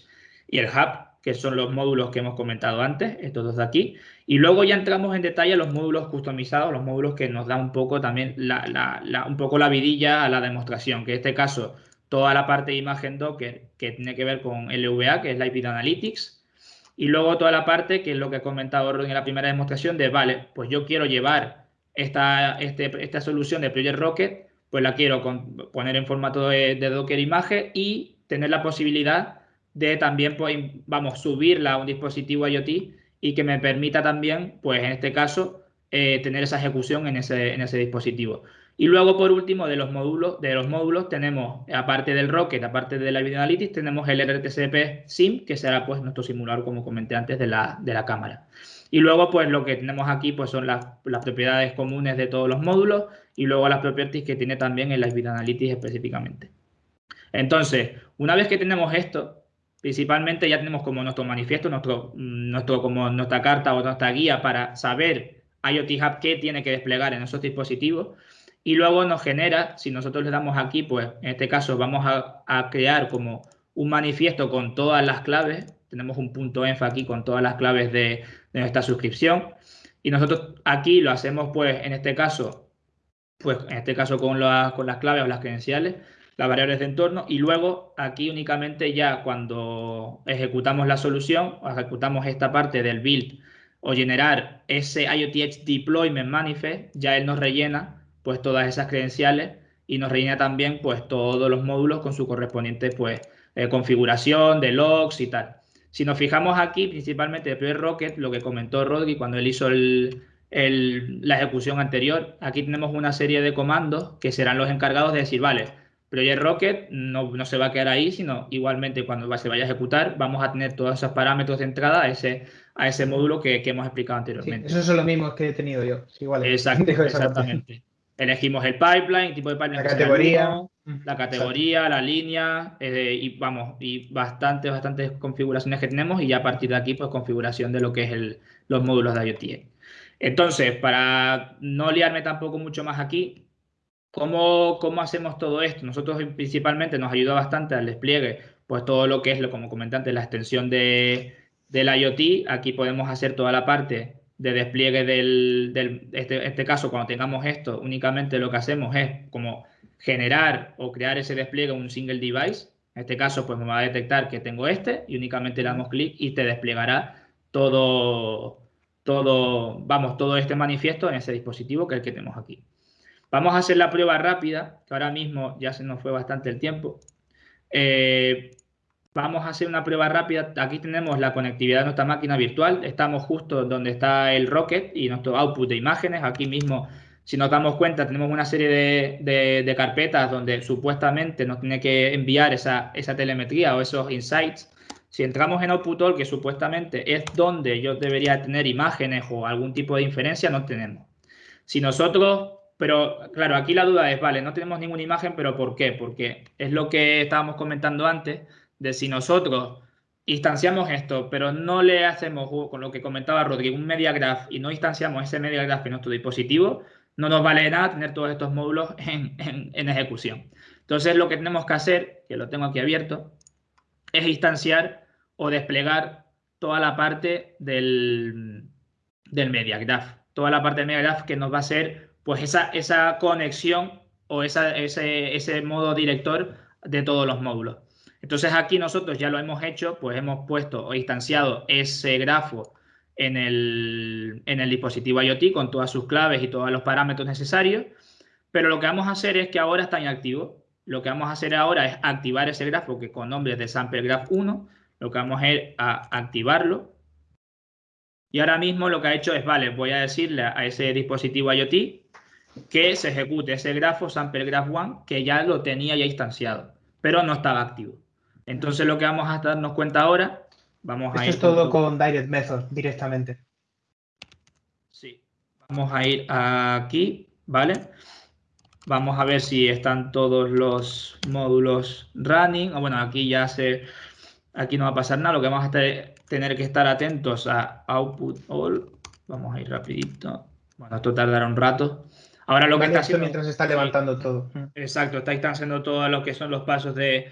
y el Hub, que son los módulos que hemos comentado antes, estos dos de aquí. Y luego ya entramos en detalle a los módulos customizados, los módulos que nos dan un poco también la, un poco la vidilla a la demostración, que en este caso toda la parte de imagen Docker que tiene que ver con LVA, que es Live Video Analytics, y luego toda la parte que es lo que he comentado en la primera demostración de, vale, pues yo quiero llevar esta, este, esta solución de Project Rocket pues la quiero poner en formato de, Docker imagen y tener la posibilidad de también, pues, vamos, subirla a un dispositivo IoT y que me permita también, pues en este caso, eh, tener esa ejecución en ese, en ese dispositivo. Y luego, por último, de los módulos, de los módulos tenemos, aparte del Rocket, aparte de la Video Analytics, tenemos el RTCP SIM, que será pues nuestro simulador, como comenté antes, de la, de la cámara. Y luego, pues lo que tenemos aquí pues, son las, propiedades comunes de todos los módulos y luego las propiedades que tiene también en la Video Analytics específicamente. Entonces, una vez que tenemos esto, principalmente ya tenemos como nuestro manifiesto, nuestro, nuestro, como nuestra carta o nuestra guía para saber IoT Hub qué tiene que desplegar en esos dispositivos. Y luego nos genera, si nosotros le damos aquí, pues en este caso vamos a, crear como un manifiesto con todas las claves. Tenemos un punto enfa aquí con todas las claves de, de nuestra suscripción. Y nosotros aquí lo hacemos, pues, en este caso, pues, en este caso con, con las claves o las credenciales, las variables de entorno, y luego aquí únicamente ya cuando ejecutamos la solución, ejecutamos esta parte del build o generar ese IoT Edge Deployment Manifest, ya él nos rellena pues todas esas credenciales y nos rellena también pues todos los módulos con su correspondiente pues eh, configuración de logs y tal. Si nos fijamos aquí, principalmente de Project Rocket, lo que comentó Rodri cuando él hizo la ejecución anterior, aquí tenemos una serie de comandos que serán los encargados de decir, vale, Project Rocket no, se va a quedar ahí, sino igualmente cuando se vaya a ejecutar vamos a tener todos esos parámetros de entrada a ese, a ese módulo que, hemos explicado anteriormente. Sí, esos son los mismos que he tenido yo. Igual, exactamente. Elegimos el pipeline, el tipo de pipeline. La categoría. la categoría, la línea, eh, y vamos, y bastantes, bastantes configuraciones que tenemos, y ya a partir de aquí, pues configuración de lo que es los módulos de IoT. Entonces, para no liarme tampoco mucho más aquí, ¿cómo, ¿cómo hacemos todo esto? Nosotros principalmente nos ayuda bastante al despliegue, pues todo lo que es, como comenté antes, la extensión de, del IoT, aquí podemos hacer toda la parte de despliegue del, del este, este caso, cuando tengamos esto, únicamente lo que hacemos es como generar o crear ese despliegue en un single device. En este caso, pues me va a detectar que tengo este y únicamente le damos clic y te desplegará todo, todo, vamos, todo este manifiesto en ese dispositivo que es el que tenemos aquí. Vamos a hacer la prueba rápida, que ahora mismo ya se nos fue bastante el tiempo. Eh, vamos a hacer una prueba rápida. Aquí tenemos la conectividad de nuestra máquina virtual. Estamos justo donde está el Rocket y nuestro output de imágenes. Aquí mismo, si nos damos cuenta, tenemos una serie de, carpetas donde supuestamente nos tiene que enviar esa, esa, telemetría o esos insights. Si entramos en Output All, que supuestamente es donde yo debería tener imágenes o algún tipo de inferencia, no tenemos. Si nosotros pero claro, aquí la duda es, vale, no tenemos ninguna imagen, pero ¿por qué? Porque es lo que estábamos comentando antes, de si nosotros instanciamos esto, pero no le hacemos, con lo que comentaba Rodrigo, un media graph y no instanciamos ese media graph en nuestro dispositivo, no nos vale nada tener todos estos módulos en, en ejecución. Entonces lo que tenemos que hacer, que lo tengo aquí abierto, es instanciar o desplegar toda la parte del, del media graph. Toda la parte del media graph que nos va a ser pues esa, esa conexión o esa, ese, ese modo director de todos los módulos. Entonces aquí nosotros ya lo hemos hecho, pues hemos puesto o instanciado ese grafo en el, en el dispositivo IoT con todas sus claves y todos los parámetros necesarios, pero lo que vamos a hacer es que ahora está inactivo. Lo que vamos a hacer ahora es activar ese grafo que con nombre de sample graph 1, lo que vamos a ir a activarlo. Y ahora mismo lo que ha hecho es, vale, voy a decirle a ese dispositivo IoT que se ejecute ese grafo sample graph 1 que ya lo tenía ya instanciado, pero no estaba activo. Entonces lo que vamos a darnos cuenta ahora, vamos Esto a ir... es todo con Direct Method directamente. Sí, vamos a ir aquí, ¿vale? Vamos a ver si están todos los módulos running. Ah, bueno, aquí ya se... Aquí no va a pasar nada, lo que vamos a tener que estar atentos a output all. Vamos a ir rapidito. Bueno, esto tardará un rato. Ahora lo que está haciendo... Mientras está levantando todo. Exacto, está instanciando todo lo que son los pasos de,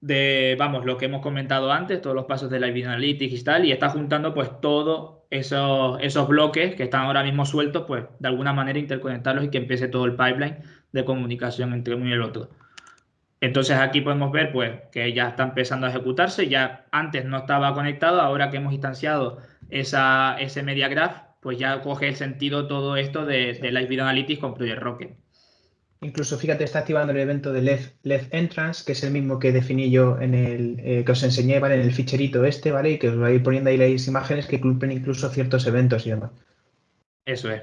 de, vamos, lo que hemos comentado antes, todos los pasos de la Analytics y tal, y está juntando pues todos esos, esos bloques que están ahora mismo sueltos, pues de alguna manera interconectarlos y que empiece todo el pipeline de comunicación entre uno y el otro. Entonces aquí podemos ver pues que ya está empezando a ejecutarse, ya antes no estaba conectado, ahora que hemos instanciado esa, ese media graph, pues ya coge el sentido todo esto de, de Live Video Analytics con Project Rocket. Incluso, fíjate, está activando el evento de Left, Entrance, que es el mismo que definí yo en el eh, que os enseñé, ¿vale? En el ficherito este, ¿vale? Y que os voy a ir poniendo ahí las imágenes que cumplen incluso ciertos eventos y demás. Eso es.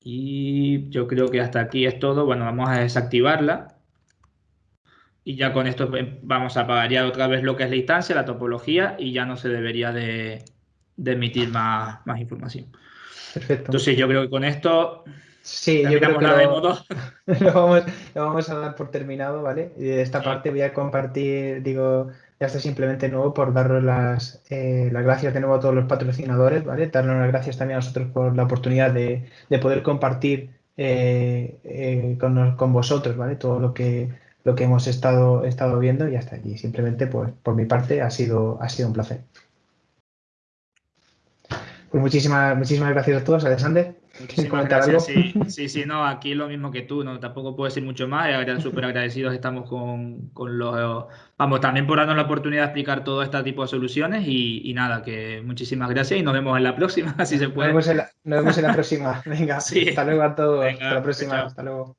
Y yo creo que hasta aquí es todo. Bueno, vamos a desactivarla. Y ya con esto vamos a apagar ya otra vez lo que es la instancia, la topología, y ya no se debería de, de emitir más, más información. Perfecto. Entonces yo creo que con esto sí, yo creo que lo, lo, vamos, lo, vamos, a dar por terminado, ¿vale? Y de esta parte voy a compartir, digo, ya está simplemente nuevo por daros las, eh, las gracias de nuevo a todos los patrocinadores, ¿vale? Darnos las gracias también a nosotros por la oportunidad de, de poder compartir eh, eh, con, con, vosotros, ¿vale? Todo lo que, lo que hemos estado, estado viendo y hasta allí. Simplemente, pues, por mi parte, ha sido, ha sido un placer. Pues muchísimas, muchísimas gracias a todos, Alexander. Muchísimas gracias. Sí, sí, sí, no, aquí lo mismo que tú, no, tampoco puedo decir mucho más. Súper agradecidos estamos con, con, los. Vamos, también por darnos la oportunidad de explicar todo este tipo de soluciones y, y nada, que muchísimas gracias y nos vemos en la próxima, si se puede. Nos vemos en la, nos vemos en la próxima. Venga, hasta luego a todos. hasta la próxima. Hasta luego.